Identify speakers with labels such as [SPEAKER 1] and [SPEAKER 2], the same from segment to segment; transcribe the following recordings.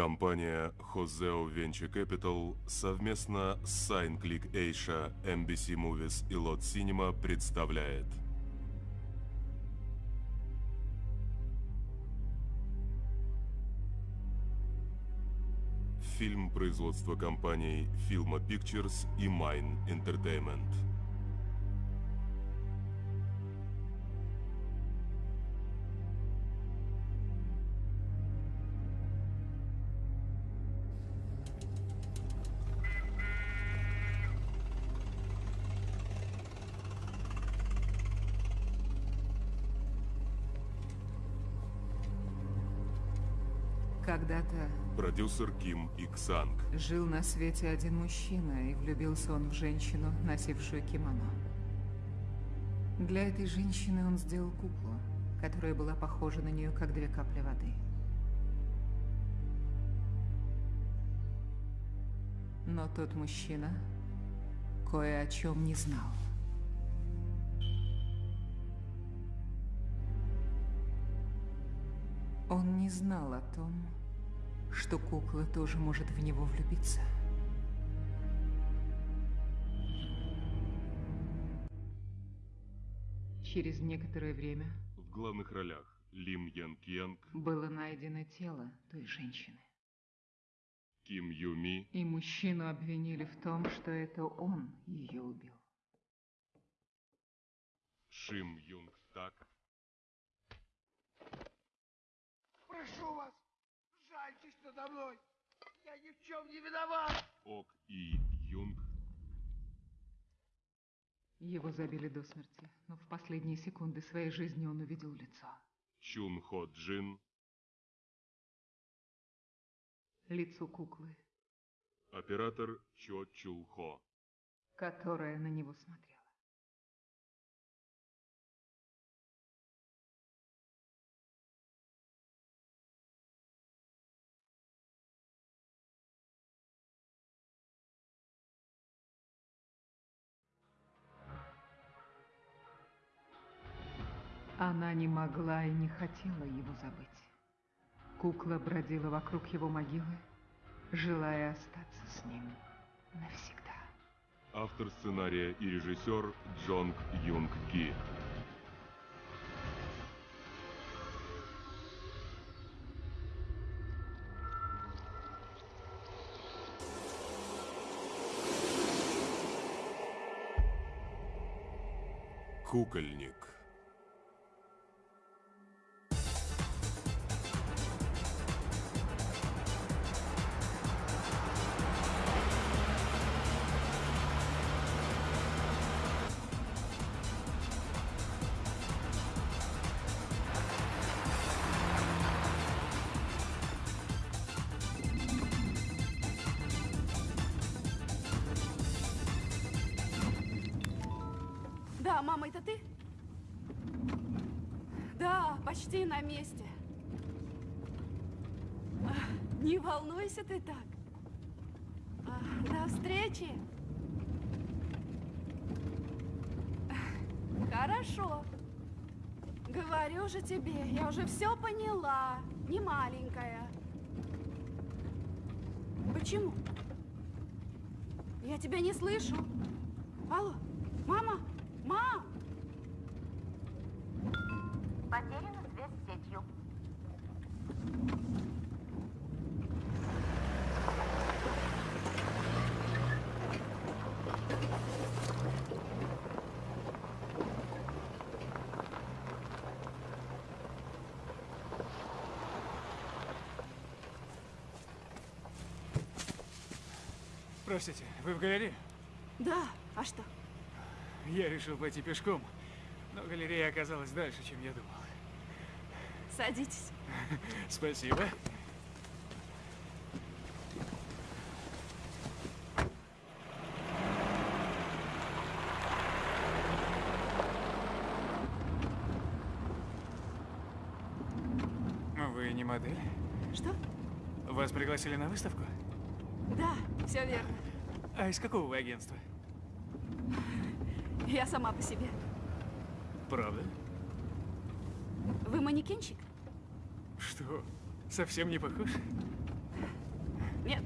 [SPEAKER 1] Компания Hoseo Venture Capital совместно с SignClick Asia, NBC Movies и Lot Cinema представляет Фильм производства компаний Filma Pictures и Mine Entertainment. Продюсер Ким Иксанг.
[SPEAKER 2] жил на свете один мужчина, и влюбился он в женщину, носившую кимоно. Для этой женщины он сделал куклу, которая была похожа на нее, как две капли воды. Но тот мужчина кое о чем не знал. Он не знал о том, что кукла тоже может в него влюбиться. Через некоторое время
[SPEAKER 1] В главных ролях Лим Ян Кьянг,
[SPEAKER 2] было найдено тело той женщины.
[SPEAKER 1] Ким Ю Ми,
[SPEAKER 2] И мужчину обвинили в том, что это он ее убил.
[SPEAKER 1] Шим Юнг Так,
[SPEAKER 3] Прошу вас, надо мной. Я ни в чем не виноват.
[SPEAKER 1] Ок И Юнг,
[SPEAKER 2] Его забили до смерти, но в последние секунды своей жизни он увидел лицо.
[SPEAKER 1] Чун Хо Джин,
[SPEAKER 2] Лицо куклы,
[SPEAKER 1] оператор Чо Чул Хо.
[SPEAKER 2] которая на него смотрела. Она не могла и не хотела его забыть. Кукла бродила вокруг его могилы, желая остаться с ним навсегда.
[SPEAKER 1] Автор сценария и режиссер Джонг Юнг Ки. Кукольник.
[SPEAKER 4] Все поняла. Не маленькая. Почему? Я тебя не слышу. Алло, мама, мам!
[SPEAKER 5] Потеряна связь с сетью.
[SPEAKER 6] Простите, вы в галерее?
[SPEAKER 4] Да, а что?
[SPEAKER 6] Я решил пойти пешком, но галерея оказалась дальше, чем я думал.
[SPEAKER 4] Садитесь.
[SPEAKER 6] Спасибо. Вы не модель?
[SPEAKER 4] Что?
[SPEAKER 6] Вас пригласили на выставку?
[SPEAKER 4] Да, все верно.
[SPEAKER 6] А из какого вы агентства?
[SPEAKER 4] Я сама по себе.
[SPEAKER 6] Правда?
[SPEAKER 4] Вы манекенщик?
[SPEAKER 6] Что? Совсем не похож?
[SPEAKER 4] Нет.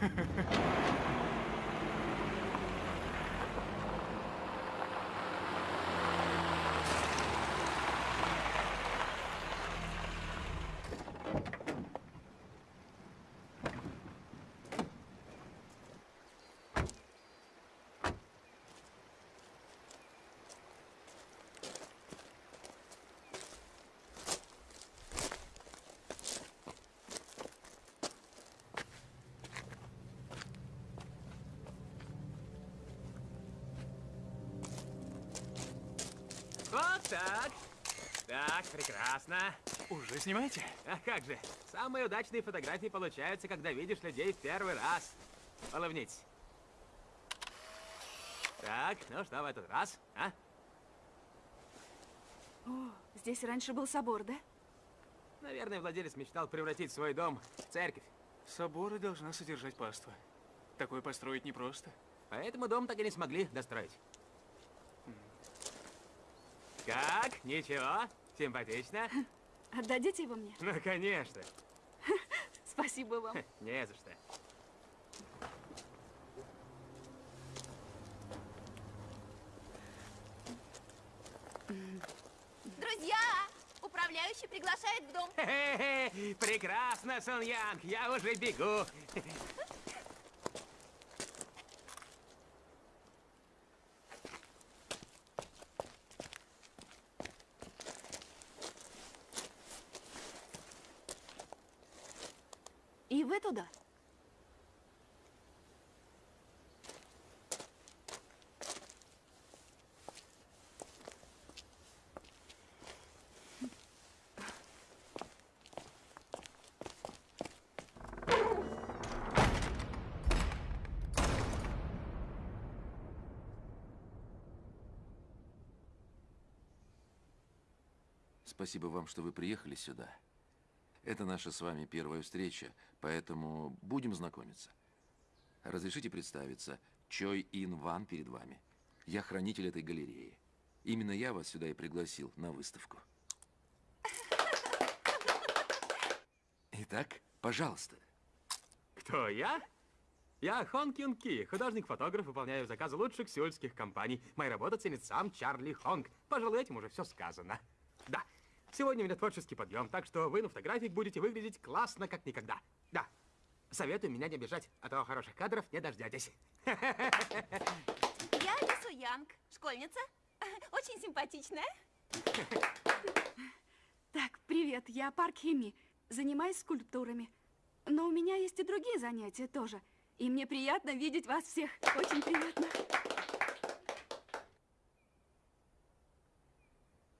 [SPEAKER 7] Вот так. Так, прекрасно.
[SPEAKER 6] Уже снимаете?
[SPEAKER 7] А как же, самые удачные фотографии получаются, когда видишь людей в первый раз. Улыбнитесь. Так, ну что в этот раз, а?
[SPEAKER 4] О, здесь раньше был собор, да?
[SPEAKER 7] Наверное, владелец мечтал превратить свой дом в церковь.
[SPEAKER 6] Соборы должна содержать паства. Такое построить непросто.
[SPEAKER 7] Поэтому дом так и не смогли достроить. Как? Ничего? Симпатично?
[SPEAKER 4] Отдадите его мне?
[SPEAKER 7] Ну, конечно.
[SPEAKER 4] Спасибо вам.
[SPEAKER 7] Не за что.
[SPEAKER 5] Друзья, управляющий приглашает в дом.
[SPEAKER 7] Прекрасно, Сон Янг, я уже бегу.
[SPEAKER 4] И вы туда?
[SPEAKER 8] Спасибо вам, что вы приехали сюда. Это наша с вами первая встреча, поэтому будем знакомиться. Разрешите представиться. Чой Ин Ван перед вами. Я хранитель этой галереи. Именно я вас сюда и пригласил на выставку. Итак, пожалуйста.
[SPEAKER 7] Кто я? Я Хон Кюн Ки, художник-фотограф, выполняю заказы лучших сеульских компаний. Моя работа ценит сам Чарли Хонг. Пожалуй, этим уже все сказано. Да, сегодня у меня творческий подъем, так что вы на фотографиях будете выглядеть классно, как никогда. Да, советую меня не обижать, а то хороших кадров не дождетесь.
[SPEAKER 5] Я Лису Янг, школьница. Очень симпатичная.
[SPEAKER 4] Так, привет, я Парк Хими. Занимаюсь скульптурами. Но у меня есть и другие занятия тоже. И мне приятно видеть вас всех. Очень приятно.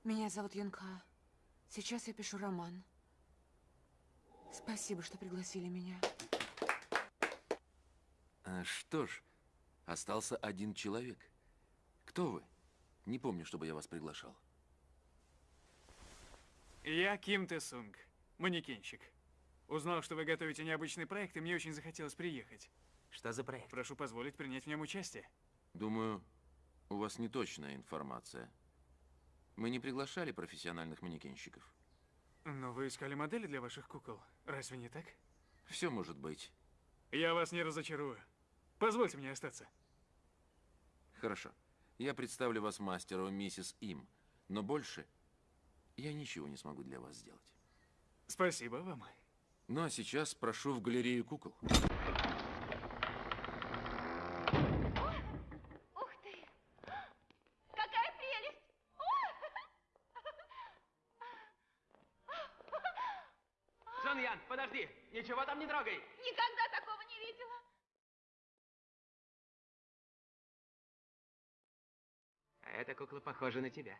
[SPEAKER 2] Меня зовут Юнка. Сейчас я пишу роман. Спасибо, что пригласили меня.
[SPEAKER 8] А, Что ж, остался один человек. Кто вы? Не помню, чтобы я вас приглашал.
[SPEAKER 6] Я Ким Тэ Сунг, манекенщик. Узнал, что вы готовите необычный проект, и мне очень захотелось приехать.
[SPEAKER 7] Что за проект?
[SPEAKER 6] Прошу позволить принять в нем участие.
[SPEAKER 8] Думаю, у вас неточная информация. Мы не приглашали профессиональных манекенщиков.
[SPEAKER 6] Но вы искали модели для ваших кукол. Разве не так?
[SPEAKER 8] Все может быть.
[SPEAKER 6] Я вас не разочарую. Позвольте мне остаться.
[SPEAKER 8] Хорошо. Я представлю вас мастеру миссис Им. Но больше я ничего не смогу для вас сделать.
[SPEAKER 6] Спасибо вам.
[SPEAKER 8] Ну а сейчас прошу в галерею кукол.
[SPEAKER 5] Ух ты! Какая прелесть!
[SPEAKER 7] Сон Янг, подожди, ничего там не трогай.
[SPEAKER 5] Никогда такого не видела.
[SPEAKER 7] А эта кукла похожа на тебя.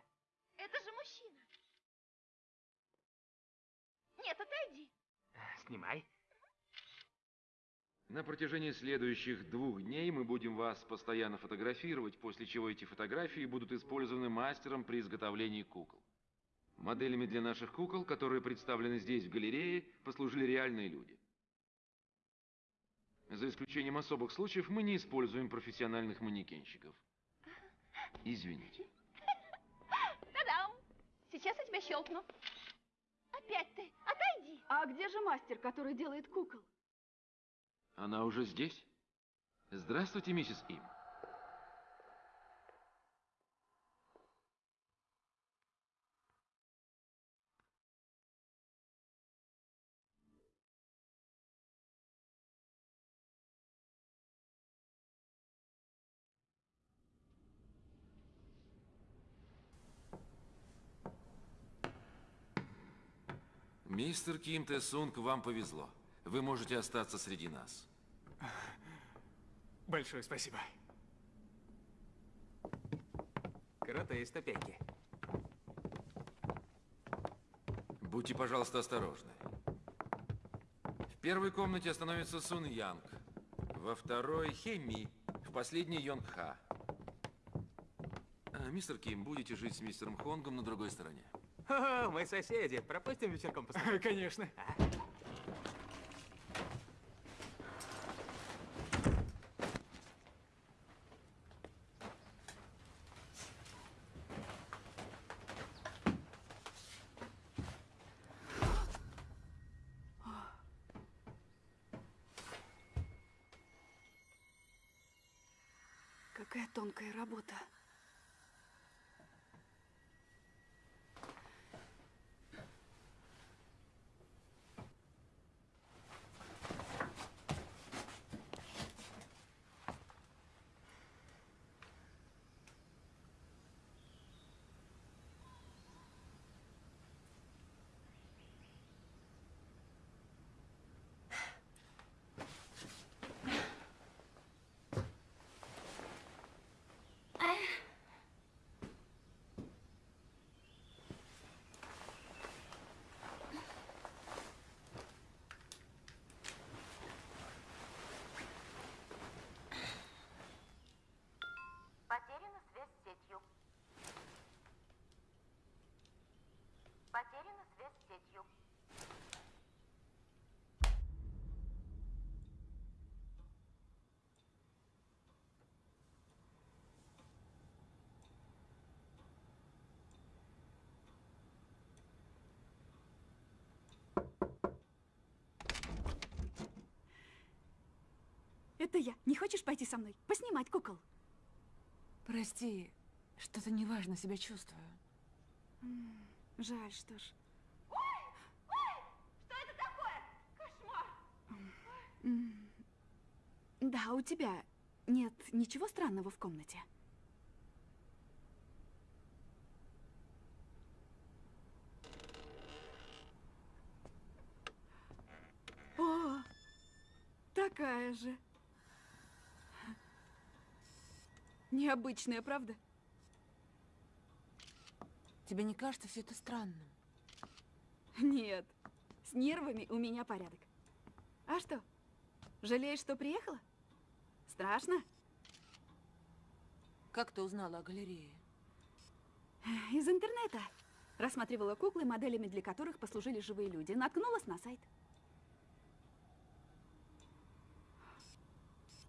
[SPEAKER 5] Это же мужчина. Нет, отойди.
[SPEAKER 7] Снимай.
[SPEAKER 8] На протяжении следующих двух дней мы будем вас постоянно фотографировать, после чего эти фотографии будут использованы мастером при изготовлении кукол. Моделями для наших кукол, которые представлены здесь в галерее, послужили реальные люди. За исключением особых случаев мы не используем профессиональных манекенщиков. Извините.
[SPEAKER 5] Та-дам! Сейчас я тебя щелкну. Опять ты. Отойди.
[SPEAKER 4] А где же мастер, который делает кукол?
[SPEAKER 8] Она уже здесь? Здравствуйте, миссис Им. Мистер Ким Тэ Сунг, вам повезло. Вы можете остаться среди нас.
[SPEAKER 6] Большое спасибо.
[SPEAKER 7] Крутые ступеньки.
[SPEAKER 8] Будьте, пожалуйста, осторожны. В первой комнате остановится Сун Янг. Во второй – Хеми. В последней – Йонг Ха. А, мистер Ким, будете жить с мистером Хонгом на другой стороне.
[SPEAKER 7] О, мы соседи. Пропустим вечерком постоять.
[SPEAKER 6] Конечно.
[SPEAKER 4] Какая тонкая работа.
[SPEAKER 9] Потеряна связь с сетью. Потеряна связь с сетью.
[SPEAKER 4] Это я. Не хочешь пойти со мной? Поснимать кукол?
[SPEAKER 10] Прости, что-то неважно себя чувствую.
[SPEAKER 4] Жаль, что ж.
[SPEAKER 9] Что это такое? Кошмар!
[SPEAKER 4] Да, у тебя нет ничего странного в комнате? О, такая же. Необычная, правда?
[SPEAKER 10] Тебе не кажется все это странным?
[SPEAKER 4] Нет, с нервами у меня порядок. А что, жалеешь, что приехала? Страшно?
[SPEAKER 10] Как ты узнала о галерее?
[SPEAKER 4] Из интернета. Рассматривала куклы, моделями для которых послужили живые люди. Наткнулась на сайт.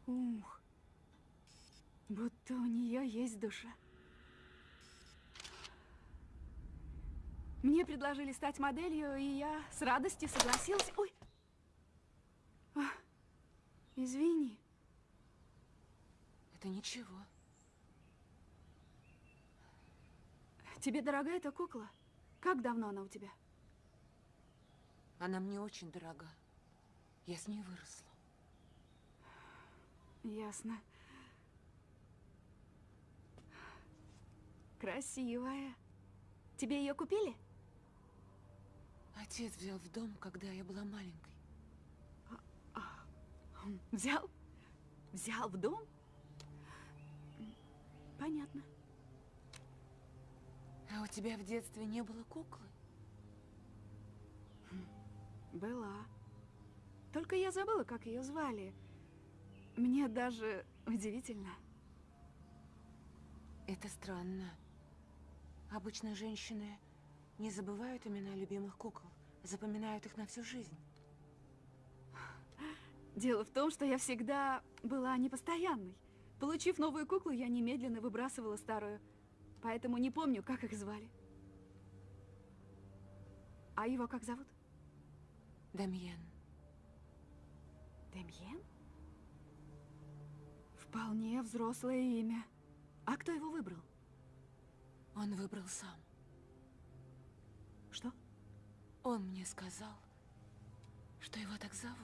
[SPEAKER 4] Ух, будто у нее есть душа. Мне предложили стать моделью, и я с радостью согласилась. Ой! А, извини.
[SPEAKER 10] Это ничего.
[SPEAKER 4] Тебе дорога эта кукла? Как давно она у тебя?
[SPEAKER 10] Она мне очень дорога. Я с ней выросла.
[SPEAKER 4] Ясно. Красивая. Тебе ее купили?
[SPEAKER 10] Отец взял в дом, когда я была маленькой.
[SPEAKER 4] Взял? Взял в дом? Понятно.
[SPEAKER 10] А у тебя в детстве не было куклы?
[SPEAKER 4] Была. Только я забыла, как ее звали. Мне даже удивительно.
[SPEAKER 10] Это странно. Обычно женщины не забывают имена любимых кукол, запоминают их на всю жизнь.
[SPEAKER 4] Дело в том, что я всегда была непостоянной. Получив новую куклу, я немедленно выбрасывала старую. Поэтому не помню, как их звали. А его как зовут?
[SPEAKER 10] Дамьен,
[SPEAKER 4] Демьен? Вполне взрослое имя. А кто его выбрал?
[SPEAKER 5] Он выбрал сам.
[SPEAKER 4] Что?
[SPEAKER 5] Он мне сказал, что его так зовут.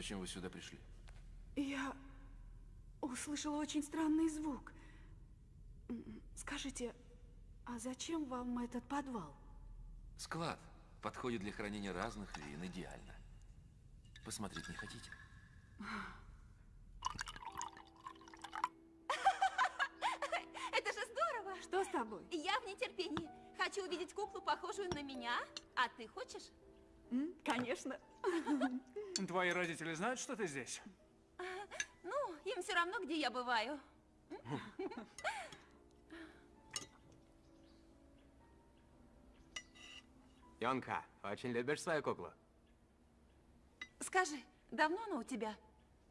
[SPEAKER 8] Зачем вы сюда пришли?
[SPEAKER 4] Я услышала очень странный звук. Скажите, а зачем вам этот подвал?
[SPEAKER 8] Склад подходит для хранения разных вин идеально. Посмотреть не хотите?
[SPEAKER 5] Это же здорово!
[SPEAKER 4] Что с тобой?
[SPEAKER 5] Я в нетерпении. Хочу увидеть куклу, похожую на меня. А ты хочешь?
[SPEAKER 4] Конечно.
[SPEAKER 6] Твои родители знают, что ты здесь?
[SPEAKER 5] Ну, им все равно, где я бываю.
[SPEAKER 7] Йонка, очень любишь свою куклу?
[SPEAKER 5] Скажи, давно она у тебя?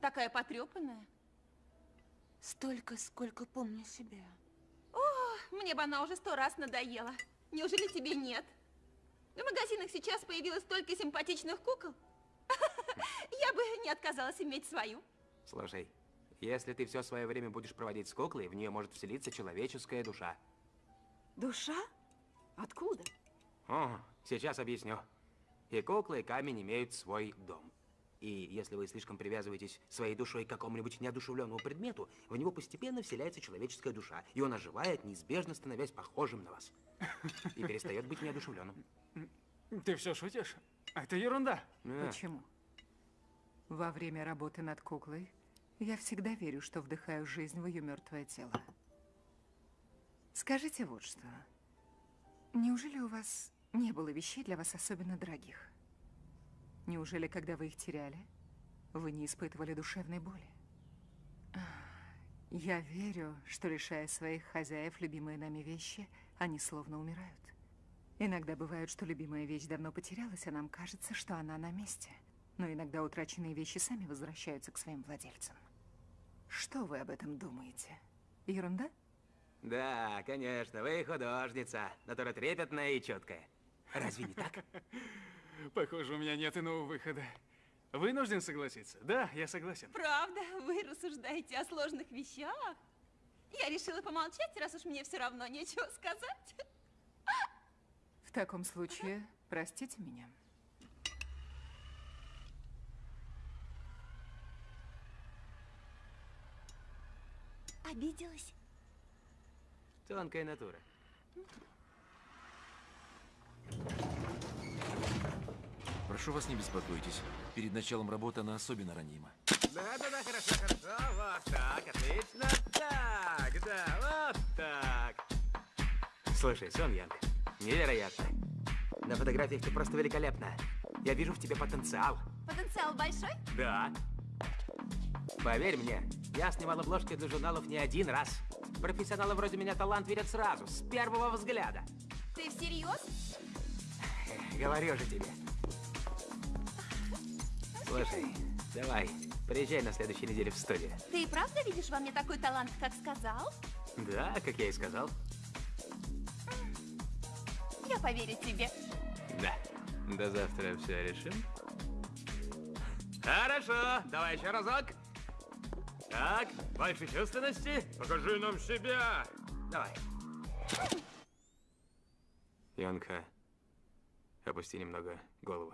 [SPEAKER 5] Такая потрепанная.
[SPEAKER 10] Столько, сколько помню себя.
[SPEAKER 5] О, мне бы она уже сто раз надоела. Неужели тебе нет? В магазинах сейчас появилось столько симпатичных кукол. Я бы не отказалась иметь свою.
[SPEAKER 7] Слушай, если ты все свое время будешь проводить с куклой, в нее может вселиться человеческая душа.
[SPEAKER 4] Душа? Откуда?
[SPEAKER 7] О, сейчас объясню. И кукла, и камень имеют свой дом. И если вы слишком привязываетесь своей душой к какому-нибудь неодушевленному предмету, в него постепенно вселяется человеческая душа, и он оживает, неизбежно становясь похожим на вас. И перестает быть неодушевленным.
[SPEAKER 6] Ты все шутишь? Это ерунда.
[SPEAKER 7] Да.
[SPEAKER 2] Почему? Во время работы над куклой я всегда верю, что вдыхаю жизнь в ее мертвое тело. Скажите вот что. Неужели у вас не было вещей для вас особенно дорогих? Неужели, когда вы их теряли, вы не испытывали душевной боли? Я верю, что, лишая своих хозяев любимые нами вещи, они словно умирают. Иногда бывает, что любимая вещь давно потерялась, а нам кажется, что она на месте. Но иногда утраченные вещи сами возвращаются к своим владельцам. Что вы об этом думаете? Ерунда?
[SPEAKER 7] Да, конечно, вы художница, натура трепетная и четкая. Разве не так?
[SPEAKER 6] Похоже, у меня нет иного выхода. Вынужден согласиться. Да, я согласен.
[SPEAKER 5] Правда, вы рассуждаете о сложных вещах. Я решила помолчать, раз уж мне все равно нечего сказать.
[SPEAKER 2] В таком случае, простите меня.
[SPEAKER 10] Обиделась?
[SPEAKER 7] Тонкая натура.
[SPEAKER 8] Прошу вас, не беспокойтесь. Перед началом работы она особенно ранима.
[SPEAKER 7] Да-да-да, хорошо, хорошо. Вот так, отлично. Так, да, вот так. Слушай, Сон Янг, невероятно. На фотографиях ты просто великолепна. Я вижу в тебе потенциал.
[SPEAKER 5] Потенциал большой?
[SPEAKER 7] Да. Поверь мне, я снимал обложки для журналов не один раз. Профессионалы вроде меня талант видят сразу, с первого взгляда.
[SPEAKER 5] Ты всерьез?
[SPEAKER 7] Говорю же тебе. Слушай, давай, приезжай на следующей неделе в студию.
[SPEAKER 5] Ты и правда видишь во мне такой талант, как сказал?
[SPEAKER 7] Да, как я и сказал.
[SPEAKER 5] Я поверю тебе.
[SPEAKER 7] Да. До завтра все решим. Хорошо, давай еще разок. Так, больше чувственности. Покажи нам себя. Давай. Янка, опусти немного голову.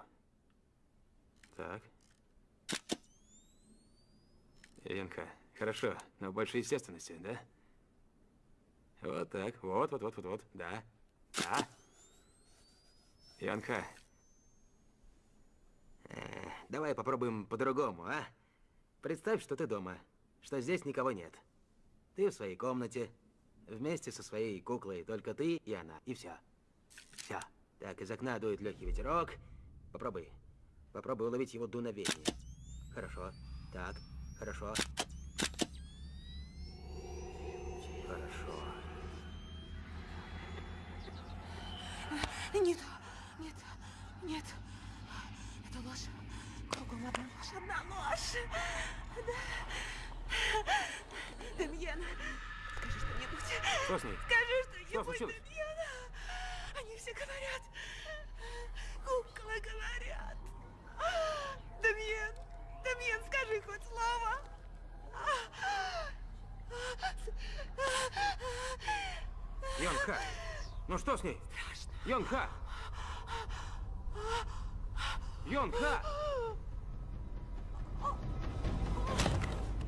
[SPEAKER 7] Так. Янка, хорошо, но больше естественности, да? Вот так, вот, вот, вот, вот, вот, да, да. Янка, э, давай попробуем по-другому, а? Представь, что ты дома, что здесь никого нет. Ты в своей комнате, вместе со своей куклой, только ты и она, и все. Все. Так, из окна дует легкий ветерок. Попробуй. Попробуй уловить его дуновение. Хорошо. Так, хорошо. Хорошо.
[SPEAKER 10] Нет, нет, нет. Это ложь. Кругом одна ложь, одна ложь. Да. Демьян, скажи что-нибудь.
[SPEAKER 7] Что с ней?
[SPEAKER 10] Скажи
[SPEAKER 7] Что
[SPEAKER 10] что-нибудь,
[SPEAKER 7] случилось?
[SPEAKER 10] Демьян. Они все говорят. Куклы говорят. Демьян, Демьян, скажи хоть слово.
[SPEAKER 7] Йонха! Ну что с ней? Йонха! Йонха!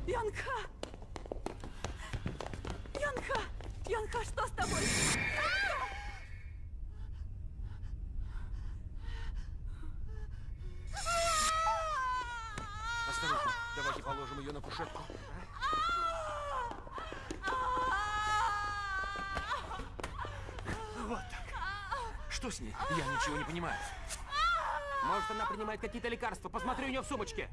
[SPEAKER 4] Янка! Янка! Янка, что с тобой?
[SPEAKER 8] Осторожно, давайте положим ее на кушетку. Вот так. Что с ней? Я ничего не понимаю.
[SPEAKER 7] Может, она принимает какие-то лекарства? Посмотри у нее в сумочке.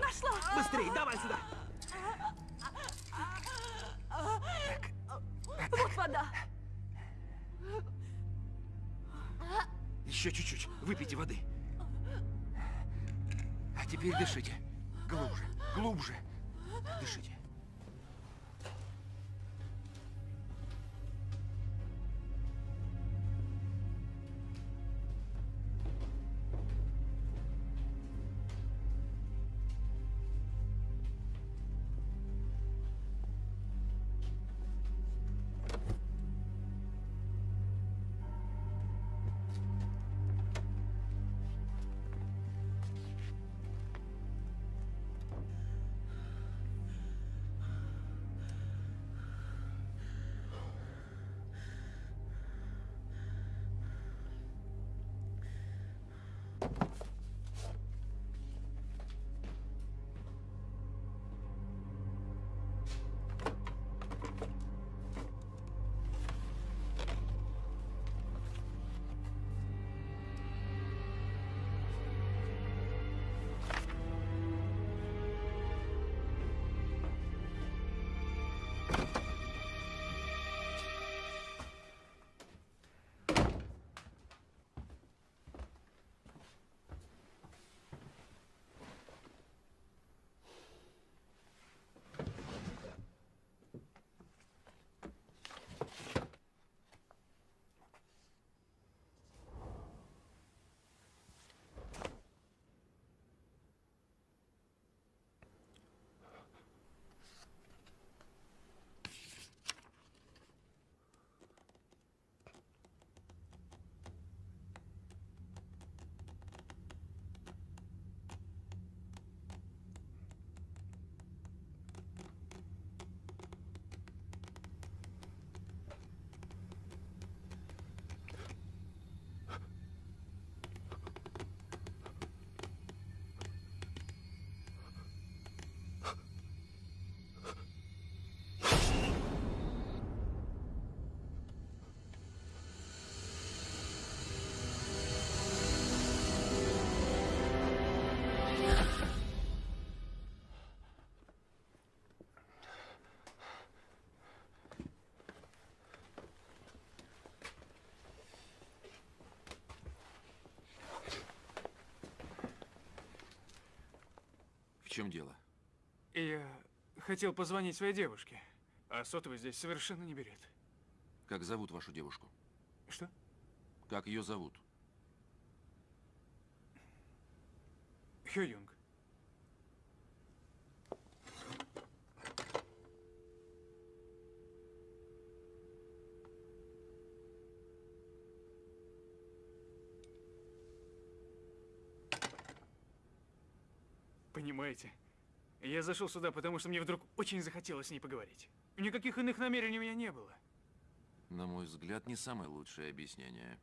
[SPEAKER 4] Нашла!
[SPEAKER 7] Быстрее, давай сюда.
[SPEAKER 4] Вот вода!
[SPEAKER 8] Еще чуть-чуть. Выпейте воды. А теперь дышите. Глубже, глубже. Дышите. Чем дело?
[SPEAKER 6] Я хотел позвонить своей девушке, а сотовый здесь совершенно не берет.
[SPEAKER 8] Как зовут вашу девушку?
[SPEAKER 6] Что?
[SPEAKER 8] Как ее зовут?
[SPEAKER 6] Хё Юнг. Я зашел сюда, потому что мне вдруг очень захотелось с ней поговорить. Никаких иных намерений у меня не было.
[SPEAKER 8] На мой взгляд, не самое лучшее объяснение.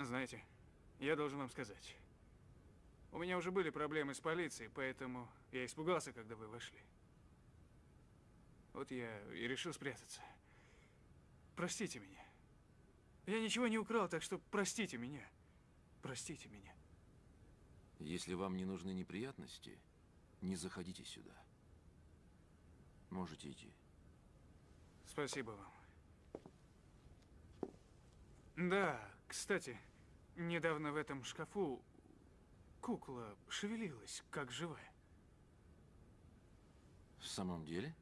[SPEAKER 6] Знаете, я должен вам сказать. У меня уже были проблемы с полицией, поэтому я испугался, когда вы вошли. Вот я и решил спрятаться. Простите меня. Я ничего не украл, так что простите меня. Простите меня.
[SPEAKER 8] Если вам не нужны неприятности, не заходите сюда. Можете идти.
[SPEAKER 6] Спасибо вам. Да, кстати, недавно в этом шкафу кукла шевелилась, как живая.
[SPEAKER 8] В самом деле?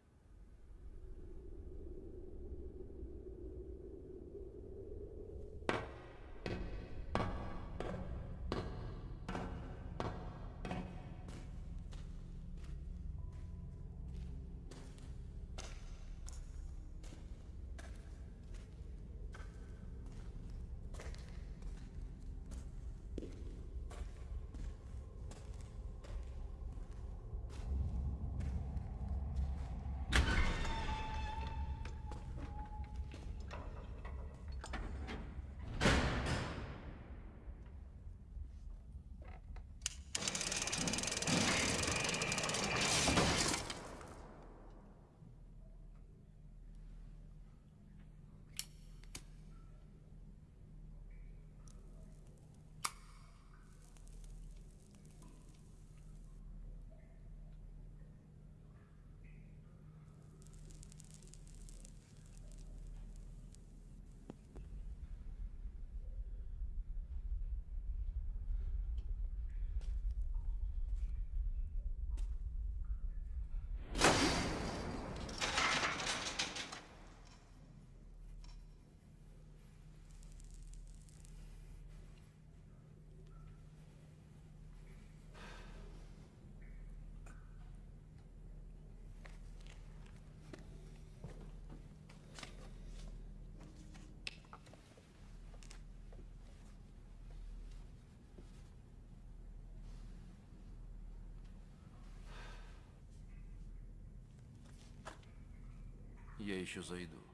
[SPEAKER 8] Я еще зайду.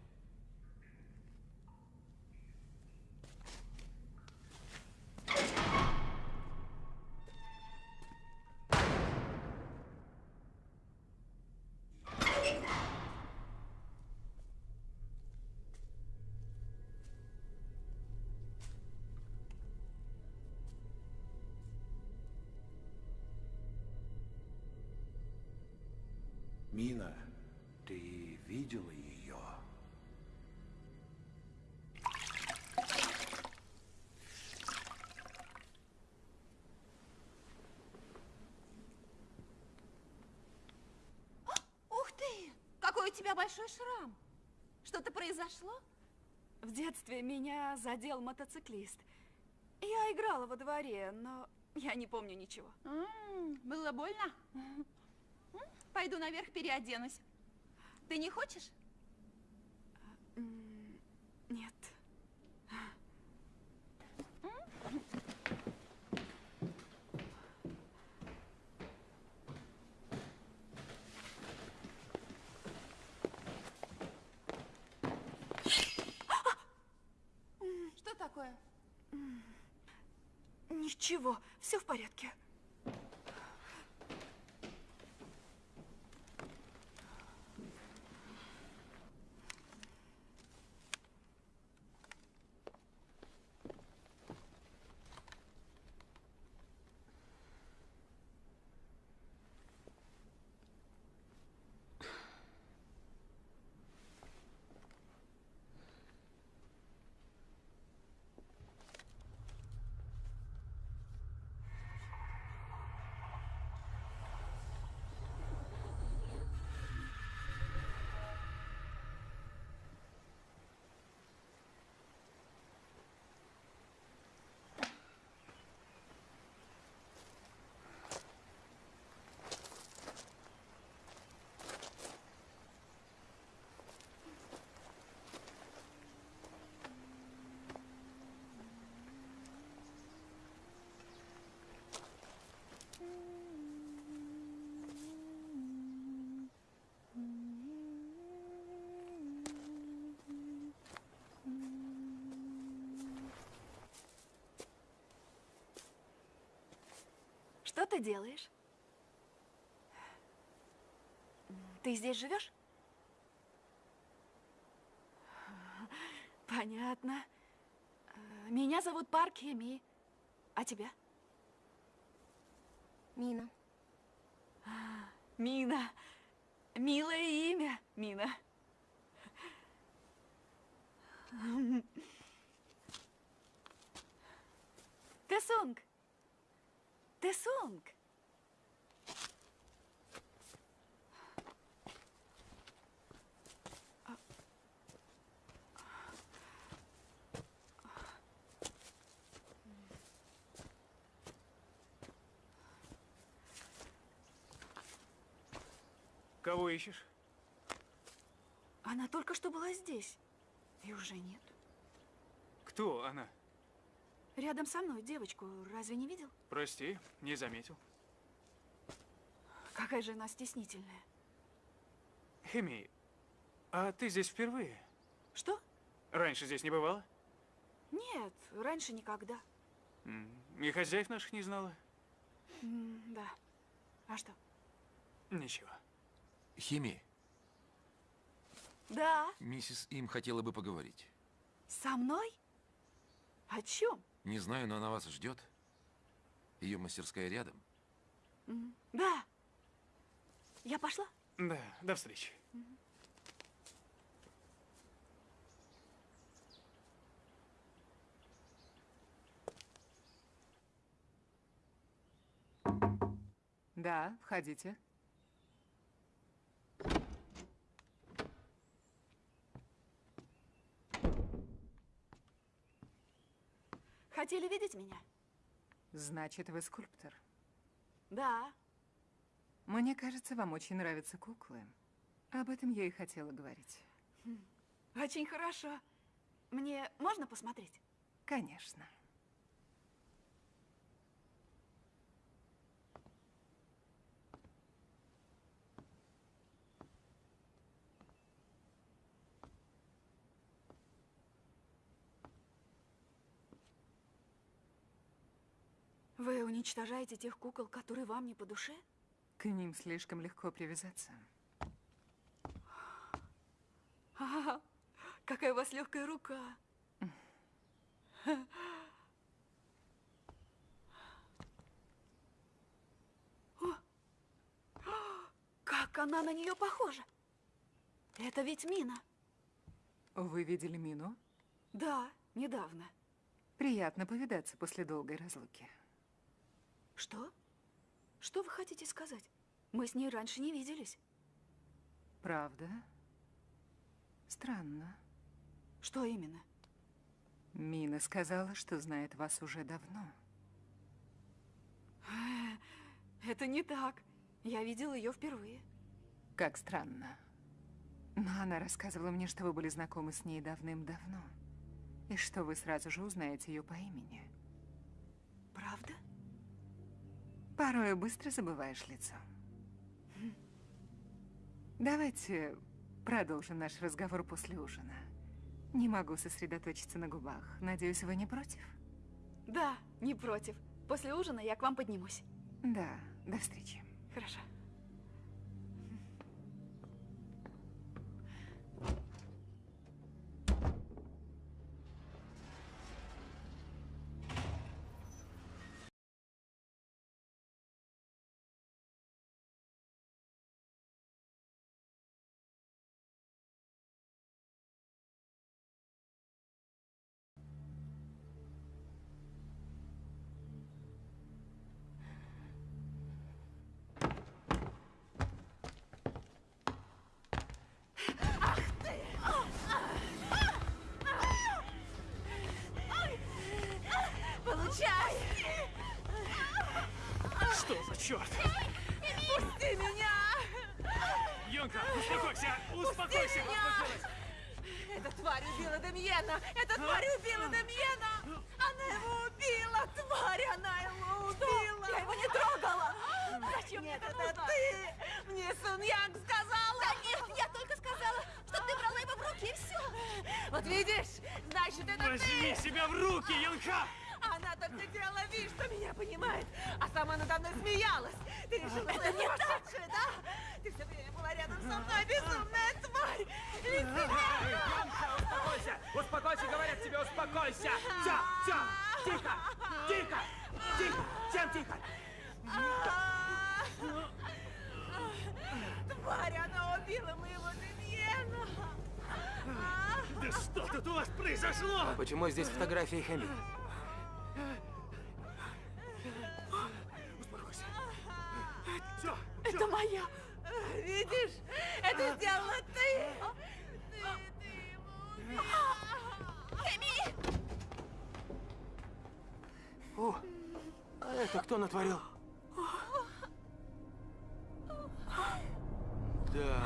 [SPEAKER 5] Тебя большой шрам! Что-то произошло?
[SPEAKER 4] В детстве меня задел мотоциклист. Я играла во дворе, но я не помню ничего.
[SPEAKER 5] М, было больно? М, Пойду наверх переоденусь. Ты не хочешь?
[SPEAKER 4] М, Нет.
[SPEAKER 5] Что такое?
[SPEAKER 4] Ничего, все в порядке. Что ты делаешь? Ты здесь живешь? Понятно. Меня зовут Парк Хеми. А тебя?
[SPEAKER 5] Мина.
[SPEAKER 4] Мина. Милое имя, Мина. Тесунг. Тесунг.
[SPEAKER 6] Кого ищешь?
[SPEAKER 4] Она только что была здесь. И уже нет.
[SPEAKER 6] Кто она?
[SPEAKER 4] Рядом со мной девочку разве не видел?
[SPEAKER 6] Прости, не заметил.
[SPEAKER 4] Какая же она стеснительная.
[SPEAKER 6] Хеми, а ты здесь впервые?
[SPEAKER 4] Что?
[SPEAKER 6] Раньше здесь не бывала?
[SPEAKER 4] Нет, раньше никогда.
[SPEAKER 6] И хозяев наших не знала?
[SPEAKER 4] Да. А что?
[SPEAKER 6] Ничего.
[SPEAKER 8] Хими,
[SPEAKER 4] Да,
[SPEAKER 8] миссис Им хотела бы поговорить.
[SPEAKER 4] со мной? О чем?
[SPEAKER 8] Не знаю, но она вас ждет. Ее мастерская рядом.
[SPEAKER 4] Да. Я пошла?
[SPEAKER 6] Да, до встречи.
[SPEAKER 2] Да, входите.
[SPEAKER 4] Хотели видеть меня?
[SPEAKER 2] Значит, вы скульптор.
[SPEAKER 4] Да.
[SPEAKER 2] Мне кажется, вам очень нравятся куклы. Об этом я и хотела говорить.
[SPEAKER 4] Очень хорошо. Мне можно посмотреть?
[SPEAKER 2] Конечно.
[SPEAKER 4] Вы уничтожаете тех кукол, которые вам не по душе?
[SPEAKER 2] К ним слишком легко привязаться.
[SPEAKER 4] А, какая у вас легкая рука. О, Как она на нее похожа? Это ведь Мина.
[SPEAKER 2] Вы видели Мину?
[SPEAKER 4] Да, недавно.
[SPEAKER 2] Приятно повидаться после долгой разлуки.
[SPEAKER 4] Что? Что вы хотите сказать? Мы с ней раньше не виделись.
[SPEAKER 2] Правда? Странно.
[SPEAKER 4] Что именно?
[SPEAKER 2] Мина сказала, что знает вас уже давно.
[SPEAKER 4] Это не так. Я видела ее впервые.
[SPEAKER 2] Как странно. Но она рассказывала мне, что вы были знакомы с ней давным-давно. И что вы сразу же узнаете ее по имени.
[SPEAKER 4] Правда?
[SPEAKER 2] Порой быстро забываешь лицо. Давайте продолжим наш разговор после ужина. Не могу сосредоточиться на губах. Надеюсь, вы не против?
[SPEAKER 4] Да, не против. После ужина я к вам поднимусь.
[SPEAKER 2] Да, до встречи.
[SPEAKER 4] Хорошо.
[SPEAKER 5] Демьена! Эта тварь убила Демьена! Она его убила! Тварь, она его убила!
[SPEAKER 4] Я его не трогала! Зачем мне
[SPEAKER 5] Нет,
[SPEAKER 4] это
[SPEAKER 5] это ты! Мне Сун Янг сказала!
[SPEAKER 10] Да нет, я только сказала, что ты брала его в руки, и все.
[SPEAKER 5] Вот видишь? Значит, это
[SPEAKER 6] Возьми
[SPEAKER 5] ты!
[SPEAKER 6] себя в руки, Йонка!
[SPEAKER 5] Так
[SPEAKER 10] Ты делала вид, что меня понимает, а сама надо мной смеялась. Ты решила, что я сумасшедшая, да? Ты все время была рядом со мной, безумная тварь! Лицемерка!
[SPEAKER 7] Успокойся! Успокойся, говорят тебе, успокойся! Все, все! Тихо! Тихо! Тихо! Всем тихо!
[SPEAKER 10] Тварь, она убила моего Демьена!
[SPEAKER 6] Да что тут у вас произошло?
[SPEAKER 7] Почему здесь фотографии Хэми?
[SPEAKER 6] Успокойся. Все,
[SPEAKER 10] Это моя! Видишь, это сделала ты! Ты, ты его убила!
[SPEAKER 5] Хэми!
[SPEAKER 7] О, а это кто натворил? Да.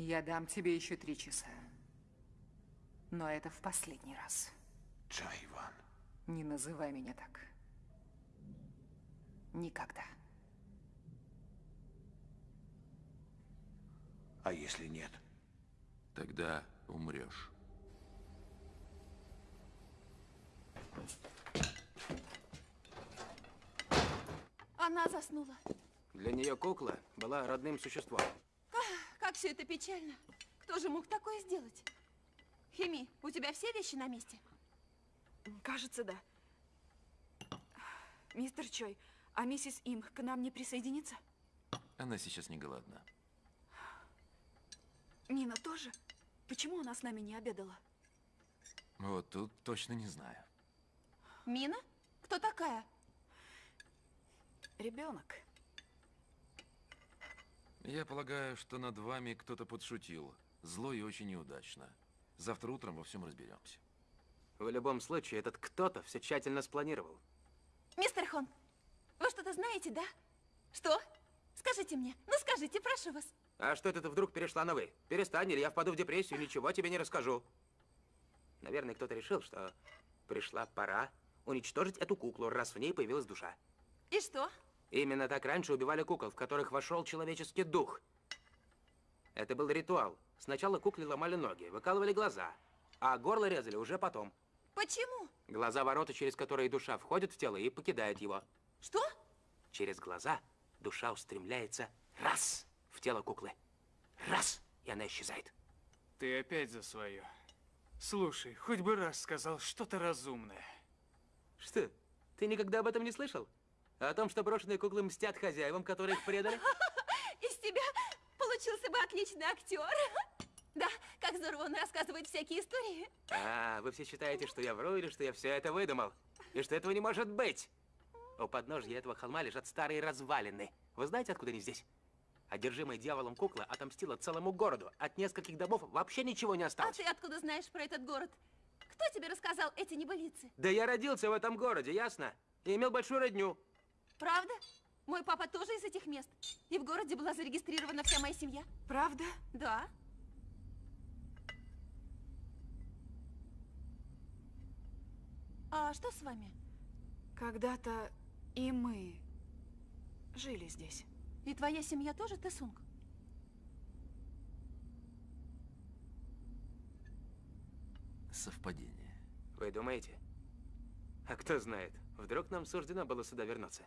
[SPEAKER 2] Я дам тебе еще три часа. Но это в последний раз.
[SPEAKER 11] Чай, Иван.
[SPEAKER 2] Не называй меня так. Никогда.
[SPEAKER 11] А если нет?
[SPEAKER 8] Тогда умрешь.
[SPEAKER 5] Она заснула.
[SPEAKER 7] Для нее кукла была родным существом.
[SPEAKER 5] Как все это печально. Кто же мог такое сделать? Хеми, у тебя все вещи на месте?
[SPEAKER 4] Кажется, да. Мистер Чой, а миссис Им к нам не присоединится?
[SPEAKER 8] Она сейчас не голодна.
[SPEAKER 4] Нина тоже? Почему она с нами не обедала?
[SPEAKER 8] Вот тут точно не знаю.
[SPEAKER 5] Мина? Кто такая?
[SPEAKER 4] Ребенок.
[SPEAKER 8] Я полагаю, что над вами кто-то подшутил. Зло и очень неудачно. Завтра утром во всем разберемся.
[SPEAKER 7] В любом случае, этот кто-то все тщательно спланировал.
[SPEAKER 5] Мистер Хон, вы что-то знаете, да? Что? Скажите мне. Ну скажите, прошу вас.
[SPEAKER 7] А что это ты вдруг перешла на «вы»? Перестань, или я впаду в депрессию, ничего тебе не расскажу. Наверное, кто-то решил, что пришла пора уничтожить эту куклу, раз в ней появилась душа.
[SPEAKER 5] И что?
[SPEAKER 7] Именно так раньше убивали кукол, в которых вошел человеческий дух. Это был ритуал. Сначала кукле ломали ноги, выкалывали глаза, а горло резали уже потом.
[SPEAKER 5] Почему?
[SPEAKER 7] Глаза ворота, через которые душа входит в тело и покидает его.
[SPEAKER 5] Что?
[SPEAKER 7] Через глаза душа устремляется раз в тело куклы. Раз, и она исчезает.
[SPEAKER 6] Ты опять за свое. Слушай, хоть бы раз сказал что-то разумное.
[SPEAKER 7] Что, ты никогда об этом не слышал? О том, что брошенные куклы мстят хозяевам, которые их предали?
[SPEAKER 5] Из тебя получился бы отличный актер. Да, как здорово он рассказывает всякие истории.
[SPEAKER 7] А, вы все считаете, что я вру или что я все это выдумал? И что этого не может быть? У подножья этого холма лежат старые развалины. Вы знаете, откуда они здесь? Одержимая дьяволом кукла отомстила целому городу. От нескольких домов вообще ничего не
[SPEAKER 5] А
[SPEAKER 7] осталось.
[SPEAKER 5] ты откуда знаешь про этот город? Кто тебе рассказал эти небылицы?
[SPEAKER 7] Да я родился в этом городе, ясно? И имел большую родню.
[SPEAKER 5] Правда? Мой папа тоже из этих мест. И в городе была зарегистрирована вся моя семья.
[SPEAKER 4] Правда?
[SPEAKER 5] Да. А что с вами?
[SPEAKER 4] Когда-то и мы жили здесь.
[SPEAKER 5] И твоя семья тоже Тесунг?
[SPEAKER 8] Совпадение.
[SPEAKER 7] Вы думаете? А кто знает, вдруг нам суждено было сюда вернуться.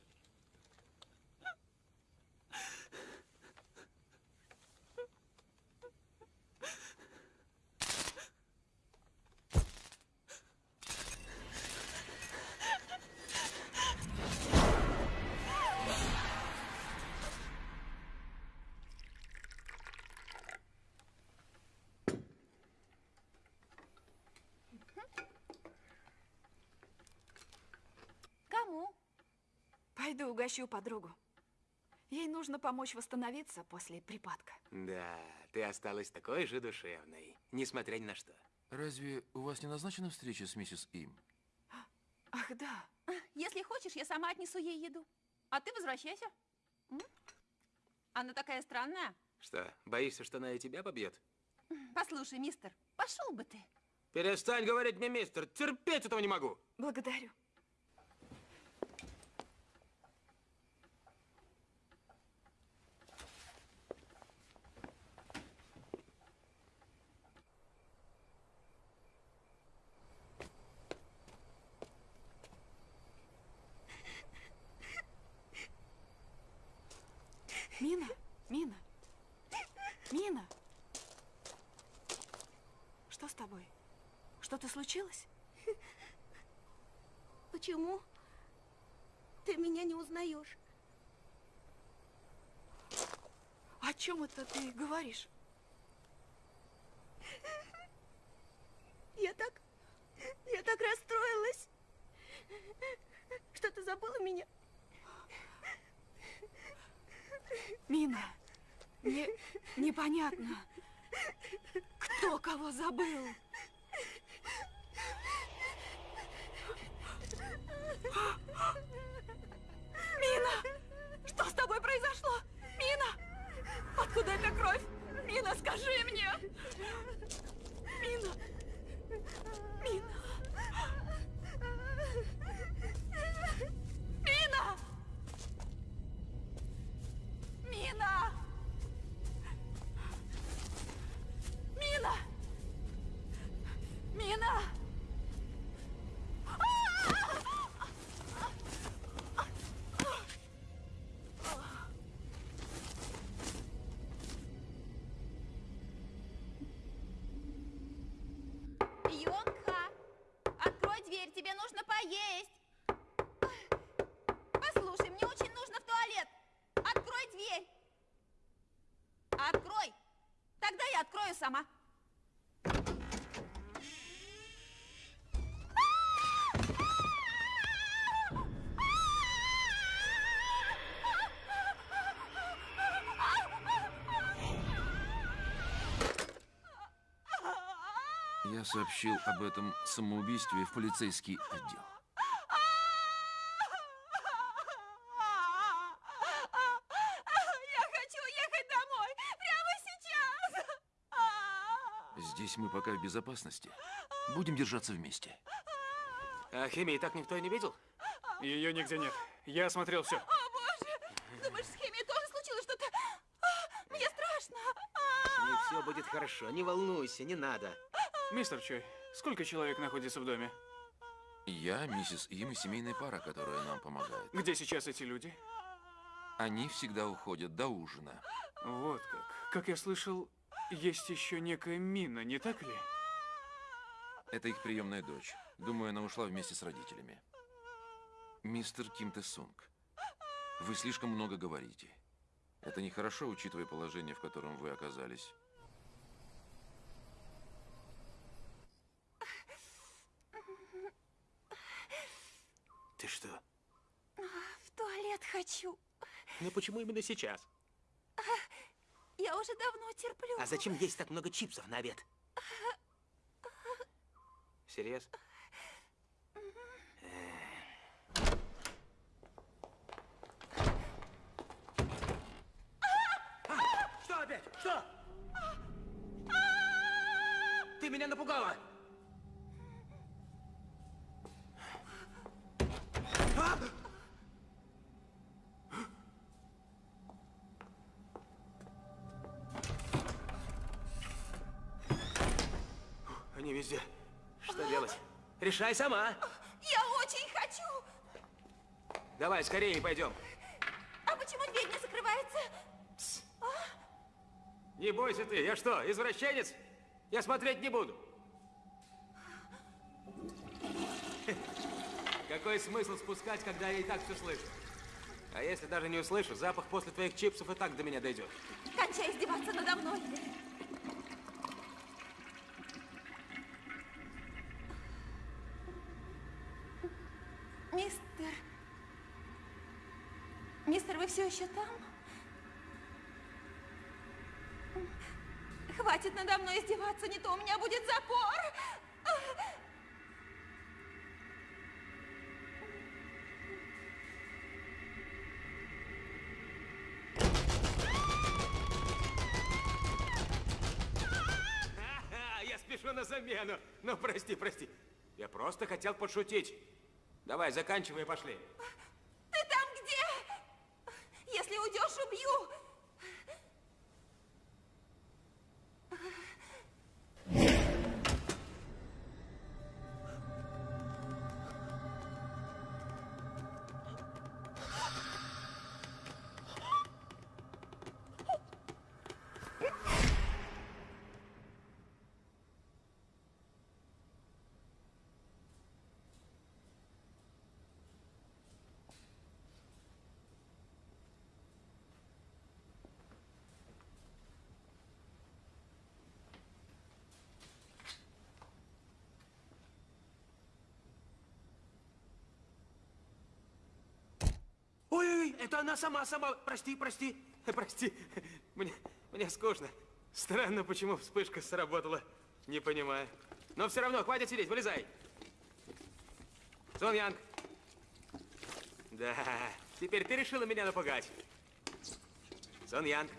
[SPEAKER 4] Пойду угощу подругу. Ей нужно помочь восстановиться после припадка.
[SPEAKER 7] Да, ты осталась такой же душевной, несмотря ни на что.
[SPEAKER 8] Разве у вас не назначена встреча с миссис Им?
[SPEAKER 4] Ах, да.
[SPEAKER 5] Если хочешь, я сама отнесу ей еду. А ты возвращайся. М? Она такая странная.
[SPEAKER 7] Что, боишься, что она и тебя побьет?
[SPEAKER 5] Послушай, мистер, пошел бы ты.
[SPEAKER 7] Перестань говорить мне, мистер, терпеть этого не могу.
[SPEAKER 4] Благодарю. Мина, Мина, Мина. Что с тобой? Что-то случилось?
[SPEAKER 5] Почему ты меня не узнаешь?
[SPEAKER 4] О чем это ты говоришь?
[SPEAKER 5] Я так... Я так расстроилась. Что ты забыла меня?
[SPEAKER 4] Мина, не, непонятно, кто кого забыл.
[SPEAKER 5] Тебе нужно поесть. Послушай, мне очень нужно в туалет. Открой дверь. Открой. Тогда я открою сама.
[SPEAKER 8] Сообщил об этом самоубийстве в полицейский отдел.
[SPEAKER 5] Я хочу ехать домой. Прямо сейчас.
[SPEAKER 8] Здесь мы пока в безопасности. Будем держаться вместе.
[SPEAKER 7] А химии так никто и не видел?
[SPEAKER 6] Ее нигде нет. Я осмотрел все.
[SPEAKER 5] О, боже! Думаешь, с химией тоже случилось что-то? Мне страшно.
[SPEAKER 7] Не все будет хорошо, не волнуйся, не надо.
[SPEAKER 6] Мистер Чой, сколько человек находится в доме?
[SPEAKER 8] Я, миссис Им и семейная пара, которая нам помогает.
[SPEAKER 6] Где сейчас эти люди?
[SPEAKER 8] Они всегда уходят до ужина.
[SPEAKER 6] Вот как. Как я слышал, есть еще некая Мина, не так ли?
[SPEAKER 8] Это их приемная дочь. Думаю, она ушла вместе с родителями. Мистер Ким Тэ Сунг, вы слишком много говорите. Это нехорошо, учитывая положение, в котором вы оказались.
[SPEAKER 7] Ты что?
[SPEAKER 5] В туалет хочу.
[SPEAKER 7] Ну почему именно сейчас?
[SPEAKER 5] Я уже давно терплю.
[SPEAKER 7] А зачем есть так много чипсов на обед? Серьез? А, Что опять? Что? Ты меня напугала! Они везде. Что делать? Решай сама.
[SPEAKER 5] Я очень хочу.
[SPEAKER 7] Давай, скорее пойдем.
[SPEAKER 5] А почему дверь не закрывается?
[SPEAKER 7] Не бойся ты. Я что, извращенец? Я смотреть не буду. Какой смысл спускать, когда я и так все слышу? А если даже не услышу, запах после твоих чипсов и так до меня дойдет.
[SPEAKER 5] Кончай издеваться надо мной. Мистер все еще там? Хватит надо мной издеваться, не то у меня будет запор.
[SPEAKER 7] Ну, прости, прости. Я просто хотел пошутить. Давай, заканчивай и пошли. Ой-ой, это она сама, сама. Прости, прости, прости. Мне, мне скучно. Странно, почему вспышка сработала. Не понимаю. Но все равно, хватит сидеть, вылезай. Сон Янг. Да, теперь ты решила меня напугать. Сон Янг.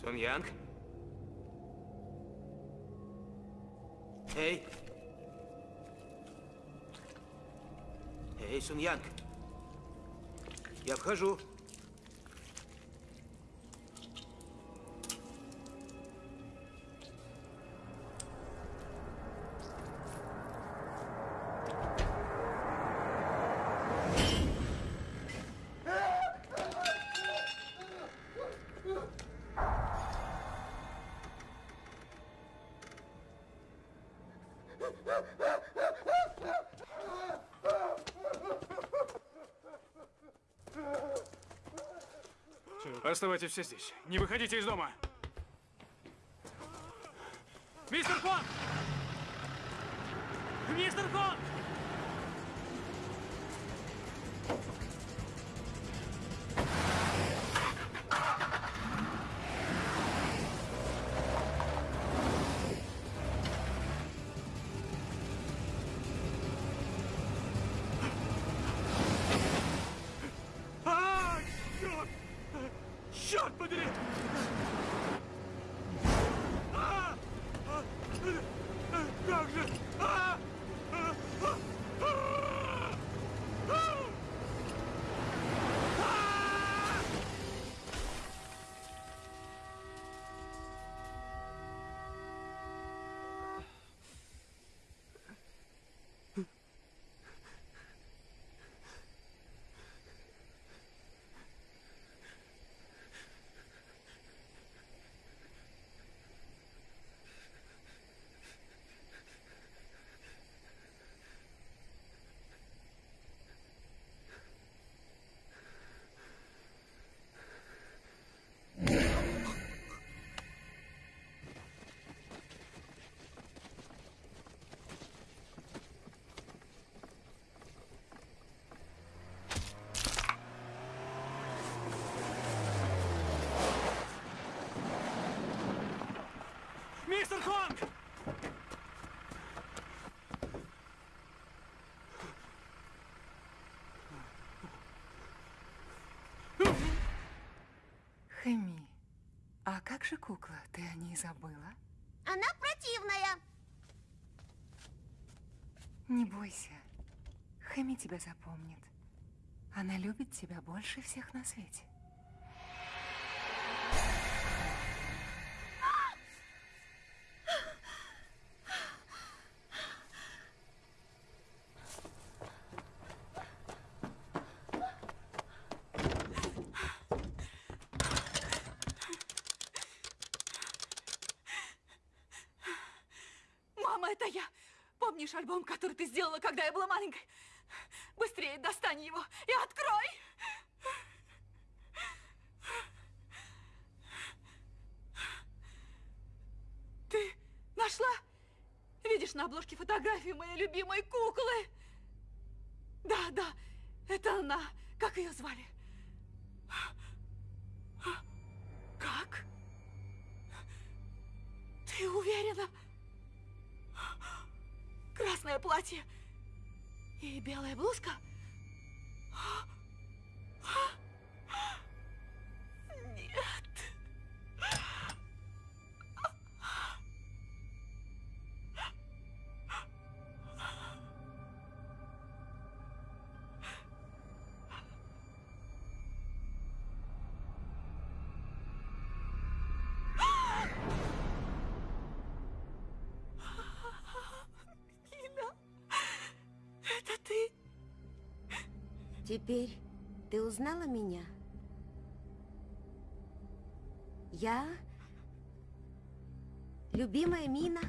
[SPEAKER 7] Сон Янг. Эй. Эй, Сун Янг. Я вхожу.
[SPEAKER 6] Оставайтесь все здесь. Не выходите из дома. Мистер Конг! Мистер Конг! Garde, Мистер Конг!
[SPEAKER 2] Хэми, а как же кукла? Ты о ней забыла?
[SPEAKER 9] Она противная.
[SPEAKER 2] Не бойся. Хэми тебя запомнит. Она любит тебя больше всех на свете.
[SPEAKER 4] Мама, это я. Помнишь альбом, который ты сделала, когда я была маленькой? Быстрее достань его и открой. Ты нашла Видишь на обложке фотографию моей любимой куклы? Да, да, это она. Как ее звали?
[SPEAKER 9] Теперь ты узнала меня? Я... Любимая Мина.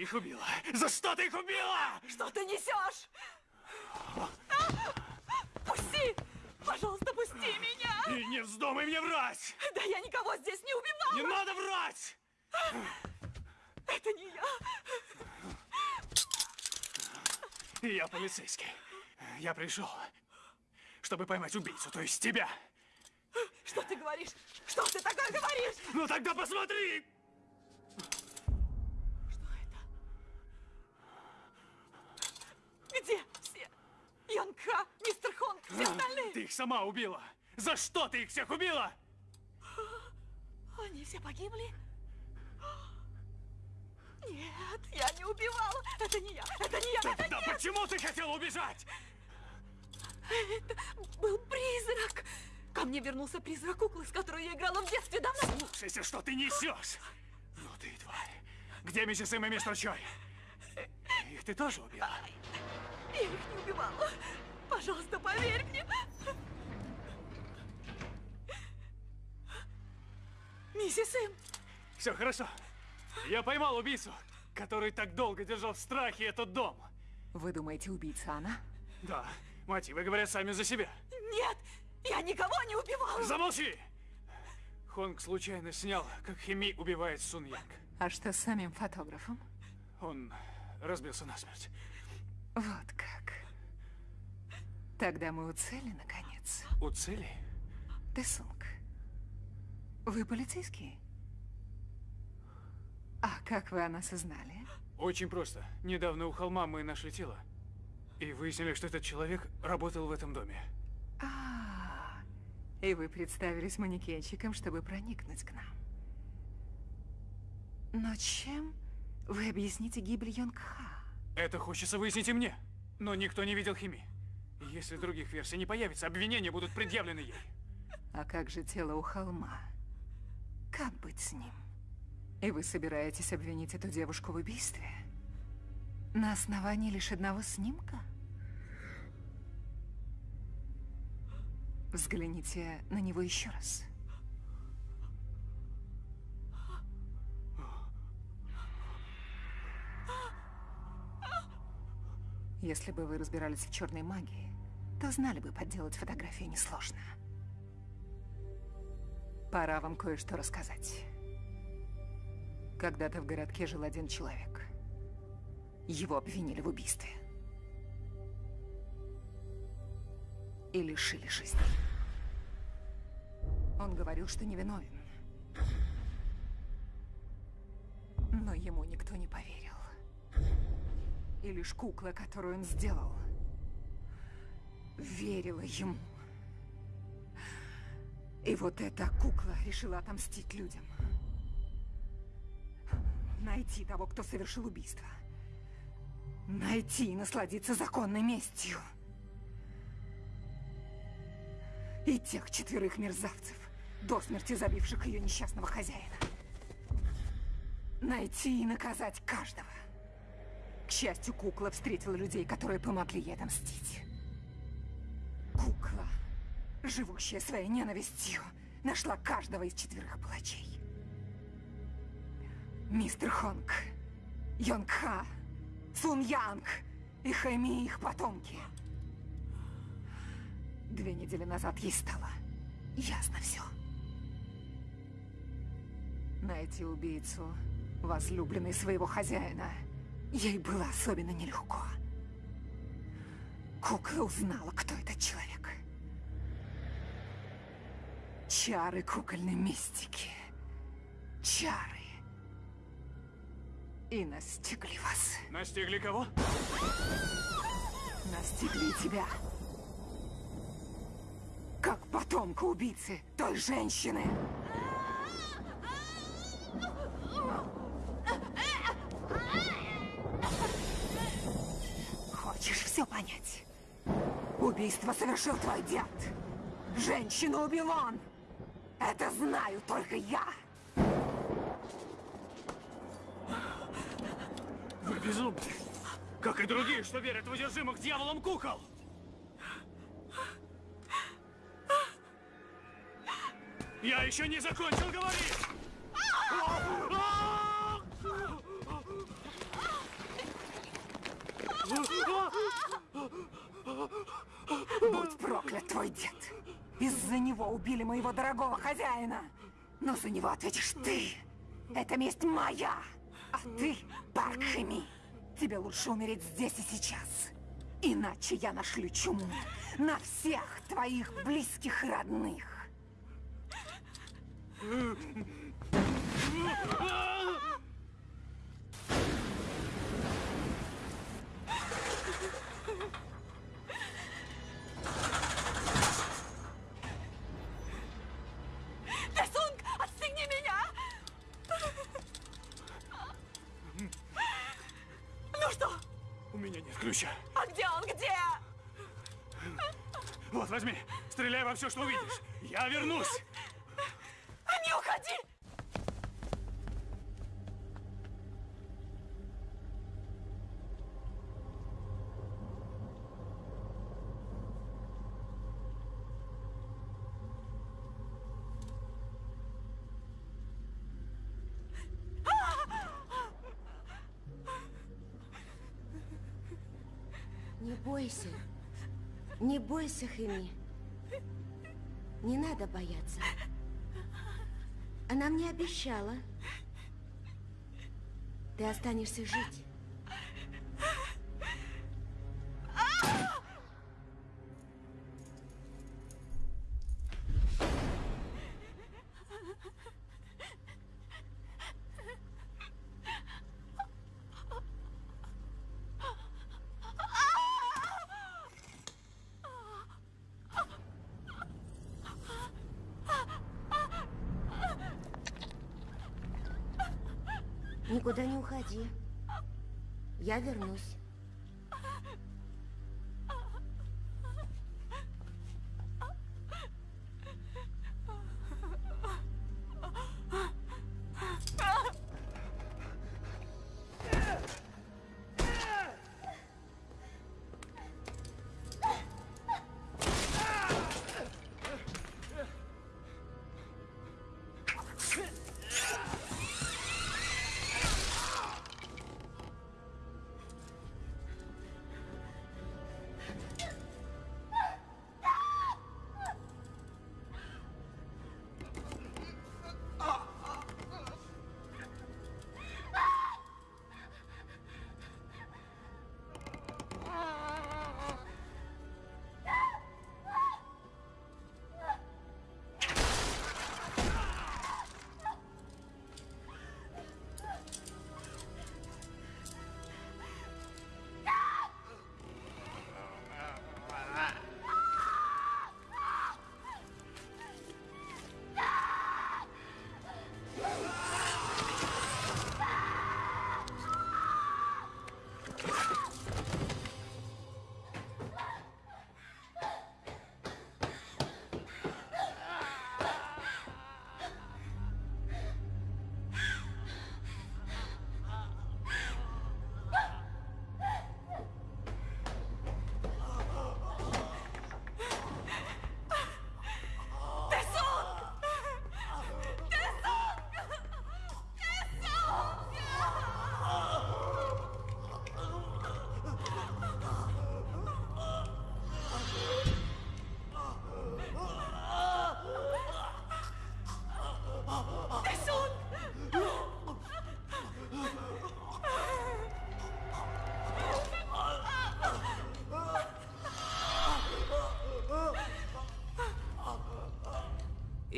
[SPEAKER 4] Ты
[SPEAKER 6] их убила! За что ты их убила?
[SPEAKER 4] Что ты несешь? Пусти! Пожалуйста, пусти меня!
[SPEAKER 6] И не вздумай мне врать!
[SPEAKER 4] Да я никого здесь не убивала!
[SPEAKER 6] Не надо врать!
[SPEAKER 4] Это не я!
[SPEAKER 6] Я полицейский. Я пришел, чтобы поймать убийцу, то есть тебя.
[SPEAKER 4] Что ты говоришь? Что ты такое говоришь?
[SPEAKER 6] Ну тогда посмотри!
[SPEAKER 4] Где все? Янка, мистер Хонг, все остальные?
[SPEAKER 6] Ты их сама убила! За что ты их всех убила?
[SPEAKER 4] Они все погибли? Нет, я не убивала. Это не я, это не я, это
[SPEAKER 6] Да
[SPEAKER 4] не я.
[SPEAKER 6] почему ты хотела убежать?
[SPEAKER 4] Это был призрак. Ко мне вернулся призрак куклы, с которой я играла в детстве давно.
[SPEAKER 6] Слушайся, что ты несешь! Ну ты тварь! Где миссис Эм и мистер Чой? Их ты тоже убила?
[SPEAKER 4] Я их не убивала. Пожалуйста, поверь мне. Миссис Им,
[SPEAKER 6] Все хорошо. Я поймал убийцу, который так долго держал в страхе этот дом.
[SPEAKER 2] Вы думаете, убийца она?
[SPEAKER 6] Да, мотивы говорят сами за себя.
[SPEAKER 4] нет, я никого не убивала.
[SPEAKER 6] Замолчи! Хонг случайно снял, как Хими убивает Сун Янг.
[SPEAKER 2] А что с самим фотографом?
[SPEAKER 6] Он разбился насмерть.
[SPEAKER 2] Вот как. Тогда мы у цели, наконец.
[SPEAKER 6] У цели?
[SPEAKER 2] Тесунг. Вы полицейский? А как вы о нас узнали?
[SPEAKER 6] Очень просто. Недавно у холма мы нашли тело. И выяснили, что этот человек работал в этом доме.
[SPEAKER 2] А, и вы представились манекенщиком, чтобы проникнуть к нам. Но чем вы объясните гибель Йонгха?
[SPEAKER 6] Это хочется выяснить и мне. Но никто не видел Хими. Если других версий не появится, обвинения будут предъявлены ей.
[SPEAKER 2] А как же тело у холма? Как быть с ним? И вы собираетесь обвинить эту девушку в убийстве? На основании лишь одного снимка? Взгляните на него еще раз. Если бы вы разбирались в черной магии, то знали бы, подделать фотографию несложно. Пора вам кое-что рассказать. Когда-то в городке жил один человек. Его обвинили в убийстве. И лишили жизни. Он говорил, что невиновен. Но ему никто не поверил. И лишь кукла, которую он сделал, верила ему. И вот эта кукла решила отомстить людям. Найти того, кто совершил убийство. Найти и насладиться законной местью. И тех четверых мерзавцев, до смерти забивших ее несчастного хозяина. Найти и наказать каждого. К счастью, кукла встретила людей, которые помогли ей отомстить. Живущая своей ненавистью, нашла каждого из четверых палачей. Мистер Хонг, Йонг Ха, Сун Янг и Хэми их потомки. Две недели назад ей стало ясно все. Найти убийцу, возлюбленной своего хозяина, ей было особенно нелегко. Кукла узнала, кто этот человек. Чары кукольной мистики. Чары. И настигли вас.
[SPEAKER 6] Настигли кого?
[SPEAKER 2] Настигли тебя. Как потомка убийцы той женщины. Хочешь все понять? Убийство совершил твой дед. Женщину убил он. Это знаю только я.
[SPEAKER 6] Вы безумны. Как и другие, что верят в одержимых дьяволом кукол. Я еще не закончил говорить!
[SPEAKER 2] Будь проклят твой дед. Из-за него убили моего дорогого хозяина. Но за него ответишь ты. Это месть моя. А ты, Парк тебе лучше умереть здесь и сейчас. Иначе я нашлю чуму на всех твоих близких и родных.
[SPEAKER 6] Возьми. Стреляй во все, что увидишь. Я вернусь.
[SPEAKER 10] Не уходи!
[SPEAKER 9] Не бойся. Не бойся, Хэми. Не надо бояться. Она мне обещала. Ты останешься жить.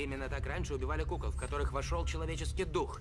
[SPEAKER 12] Именно так раньше убивали кукол, в которых вошел человеческий дух.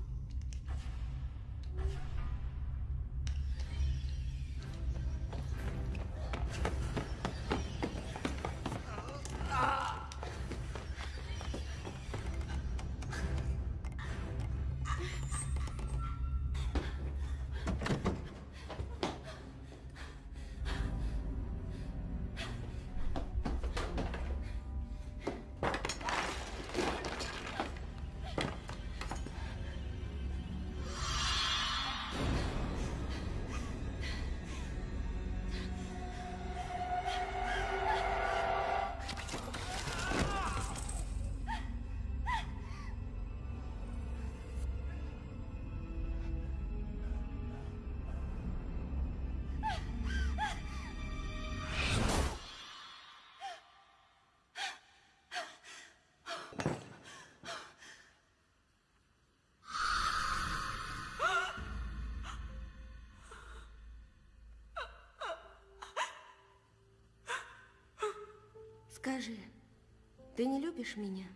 [SPEAKER 9] Ты не любишь меня?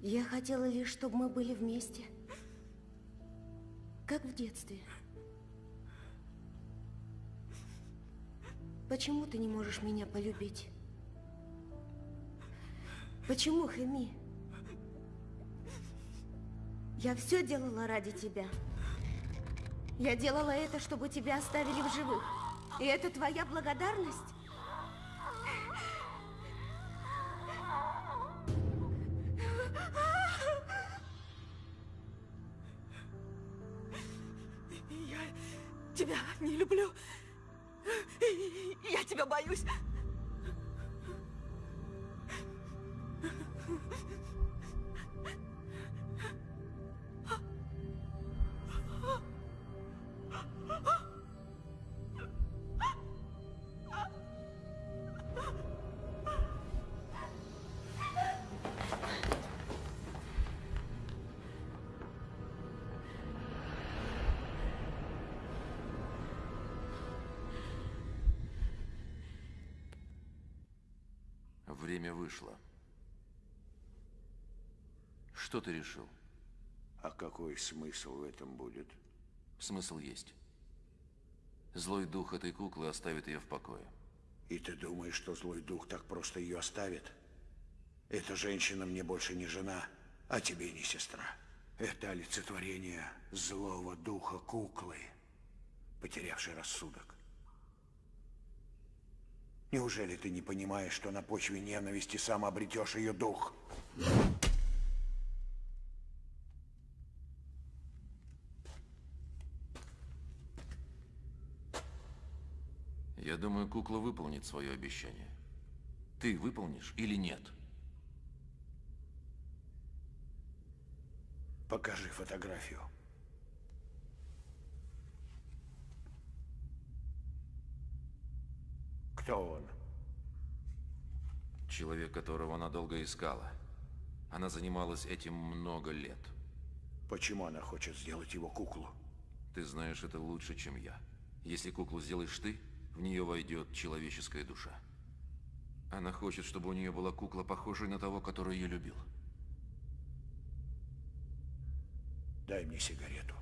[SPEAKER 9] Я хотела лишь, чтобы мы были вместе. Как в детстве. Почему ты не можешь меня полюбить? Почему, Хэми? Я все делала ради тебя. Я делала это, чтобы тебя оставили в живых. И это твоя благодарность?
[SPEAKER 8] Время вышло. Что ты решил?
[SPEAKER 11] А какой смысл в этом будет?
[SPEAKER 8] Смысл есть. Злой дух этой куклы оставит ее в покое.
[SPEAKER 11] И ты думаешь, что злой дух так просто ее оставит? Эта женщина мне больше не жена, а тебе не сестра. Это олицетворение злого духа куклы, потерявшей рассудок. Неужели ты не понимаешь, что на почве ненависти сам обретешь ее дух?
[SPEAKER 8] Я думаю, кукла выполнит свое обещание. Ты выполнишь или нет?
[SPEAKER 11] Покажи фотографию. Кто он?
[SPEAKER 8] Человек, которого она долго искала. Она занималась этим много лет.
[SPEAKER 11] Почему она хочет сделать его куклу?
[SPEAKER 8] Ты знаешь это лучше, чем я. Если куклу сделаешь ты, в нее войдет человеческая душа. Она хочет, чтобы у нее была кукла, похожая на того, который ее любил.
[SPEAKER 11] Дай мне сигарету.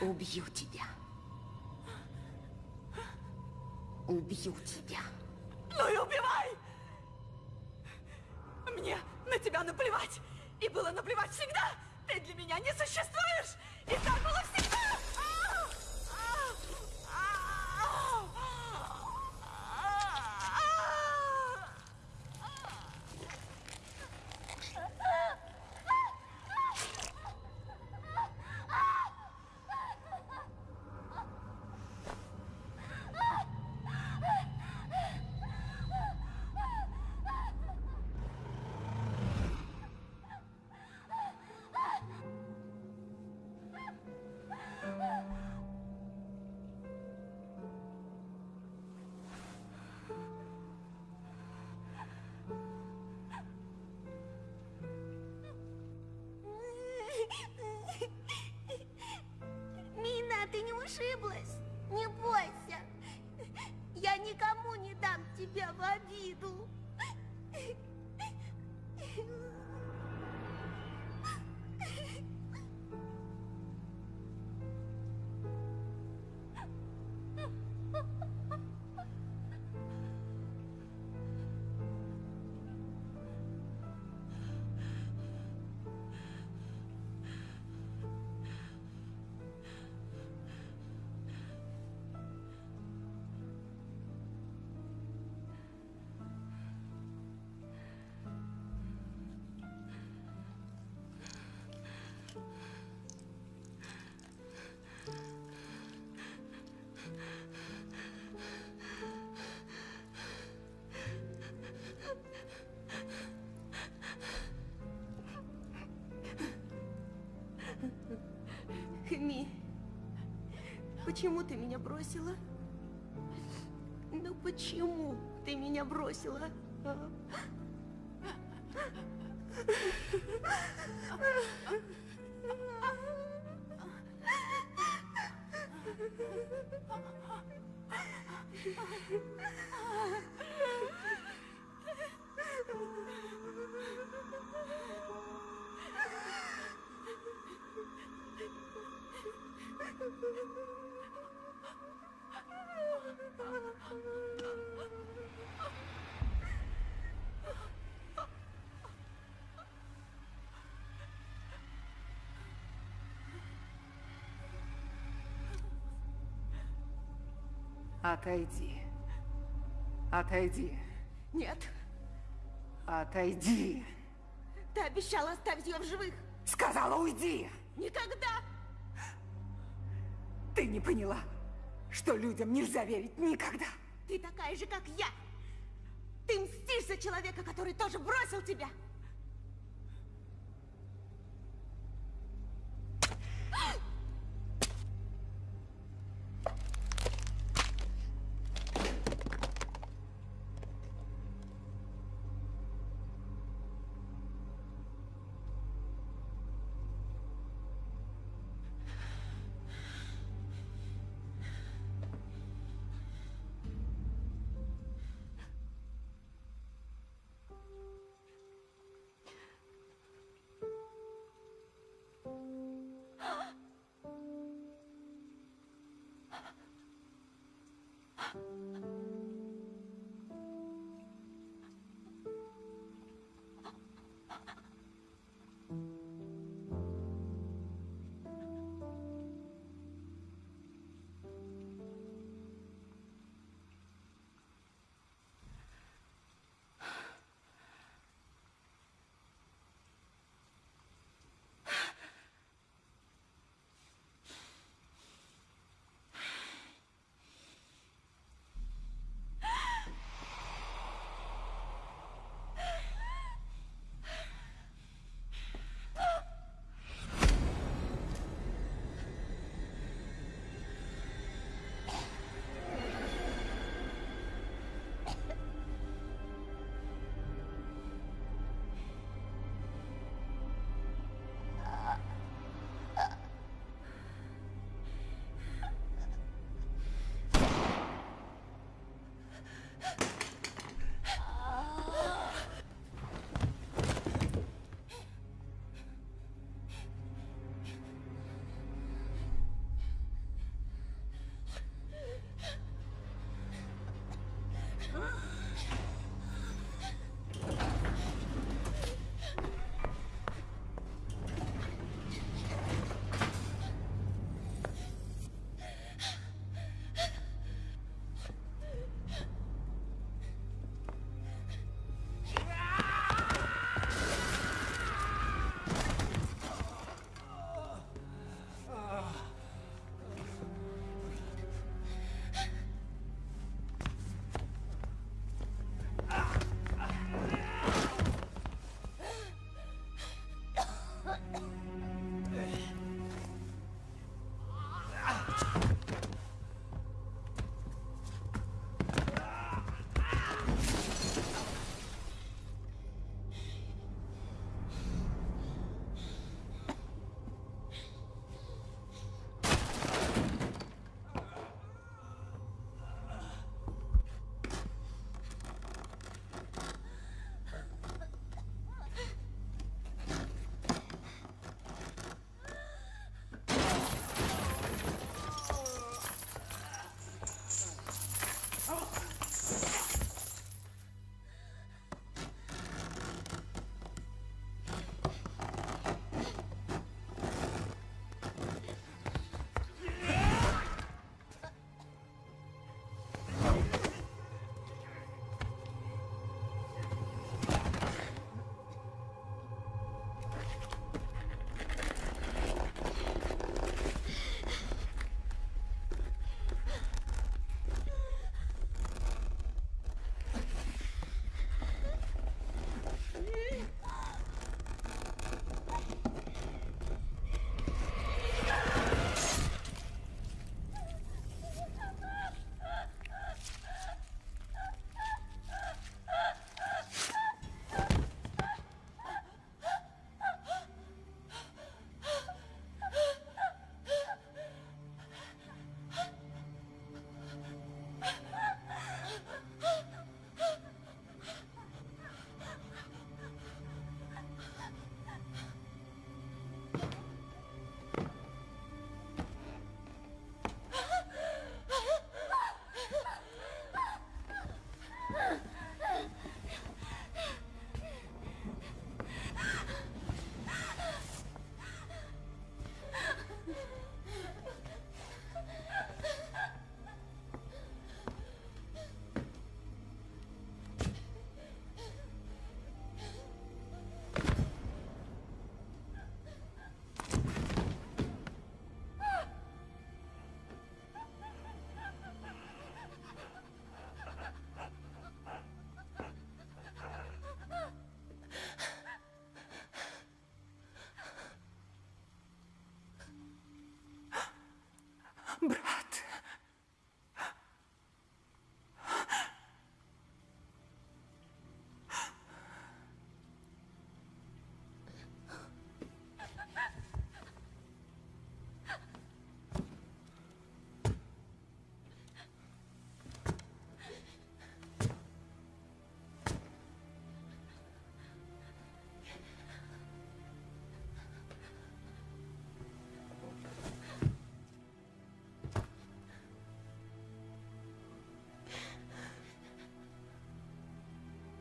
[SPEAKER 9] Убью тебя. Убью тебя.
[SPEAKER 4] Ну и убивай! Мне на тебя наплевать. И было наплевать всегда. Ты для меня не существуешь. И так
[SPEAKER 9] почему ты меня бросила? Ну почему ты меня бросила? а?
[SPEAKER 2] Отойди. Отойди.
[SPEAKER 9] Нет,
[SPEAKER 2] Отойди.
[SPEAKER 9] ты обещала оставить ее в живых.
[SPEAKER 2] Сказала, уйди.
[SPEAKER 9] Никогда!
[SPEAKER 2] Ты не поняла, что людям нельзя верить никогда.
[SPEAKER 9] Ты такая же, как я. Ты мстишь за человека, который тоже бросил тебя.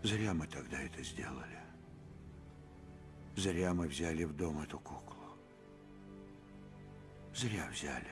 [SPEAKER 11] Зря мы тогда это сделали. Зря мы взяли в дом эту куклу. Зря взяли.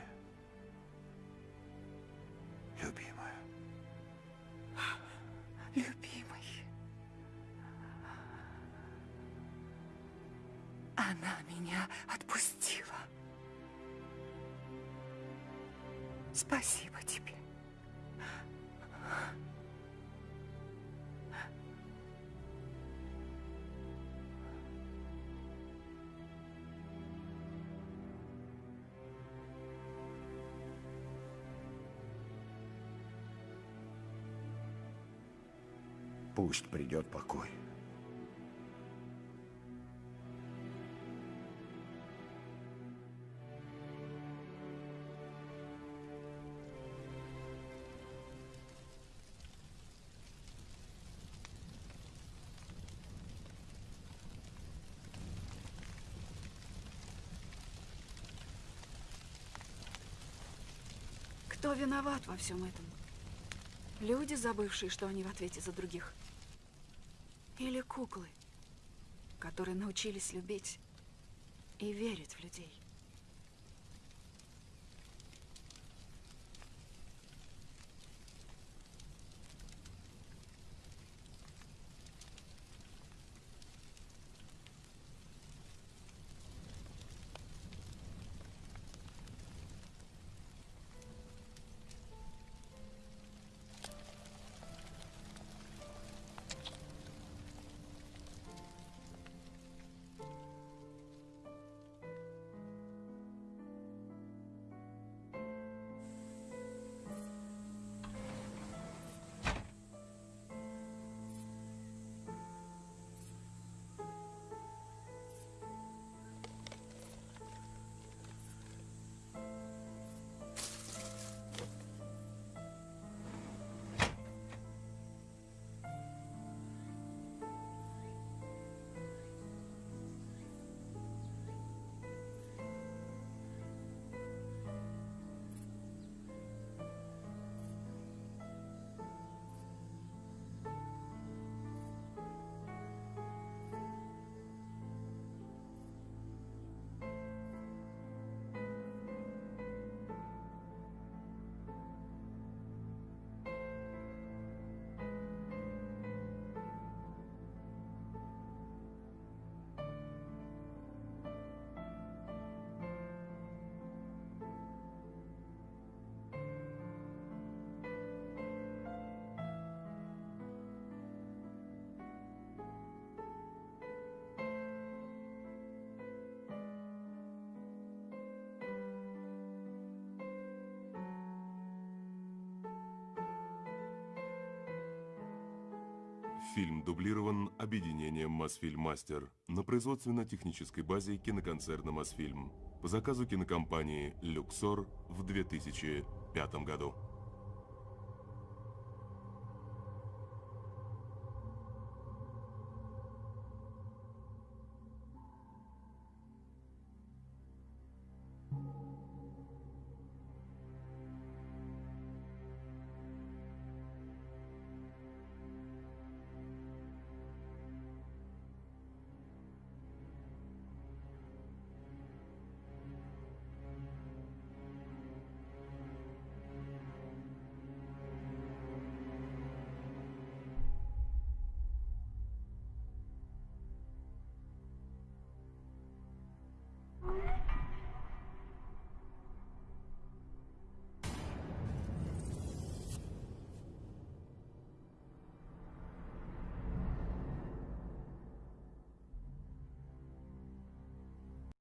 [SPEAKER 4] Кто виноват во всем этом? Люди, забывшие, что они в ответе за других? Или куклы, которые научились любить и верить в людей?
[SPEAKER 1] Фильм дублирован объединением «Мосфильм Мастер» на производственно-технической базе киноконцерна «Мосфильм» по заказу кинокомпании «Люксор» в 2005 году.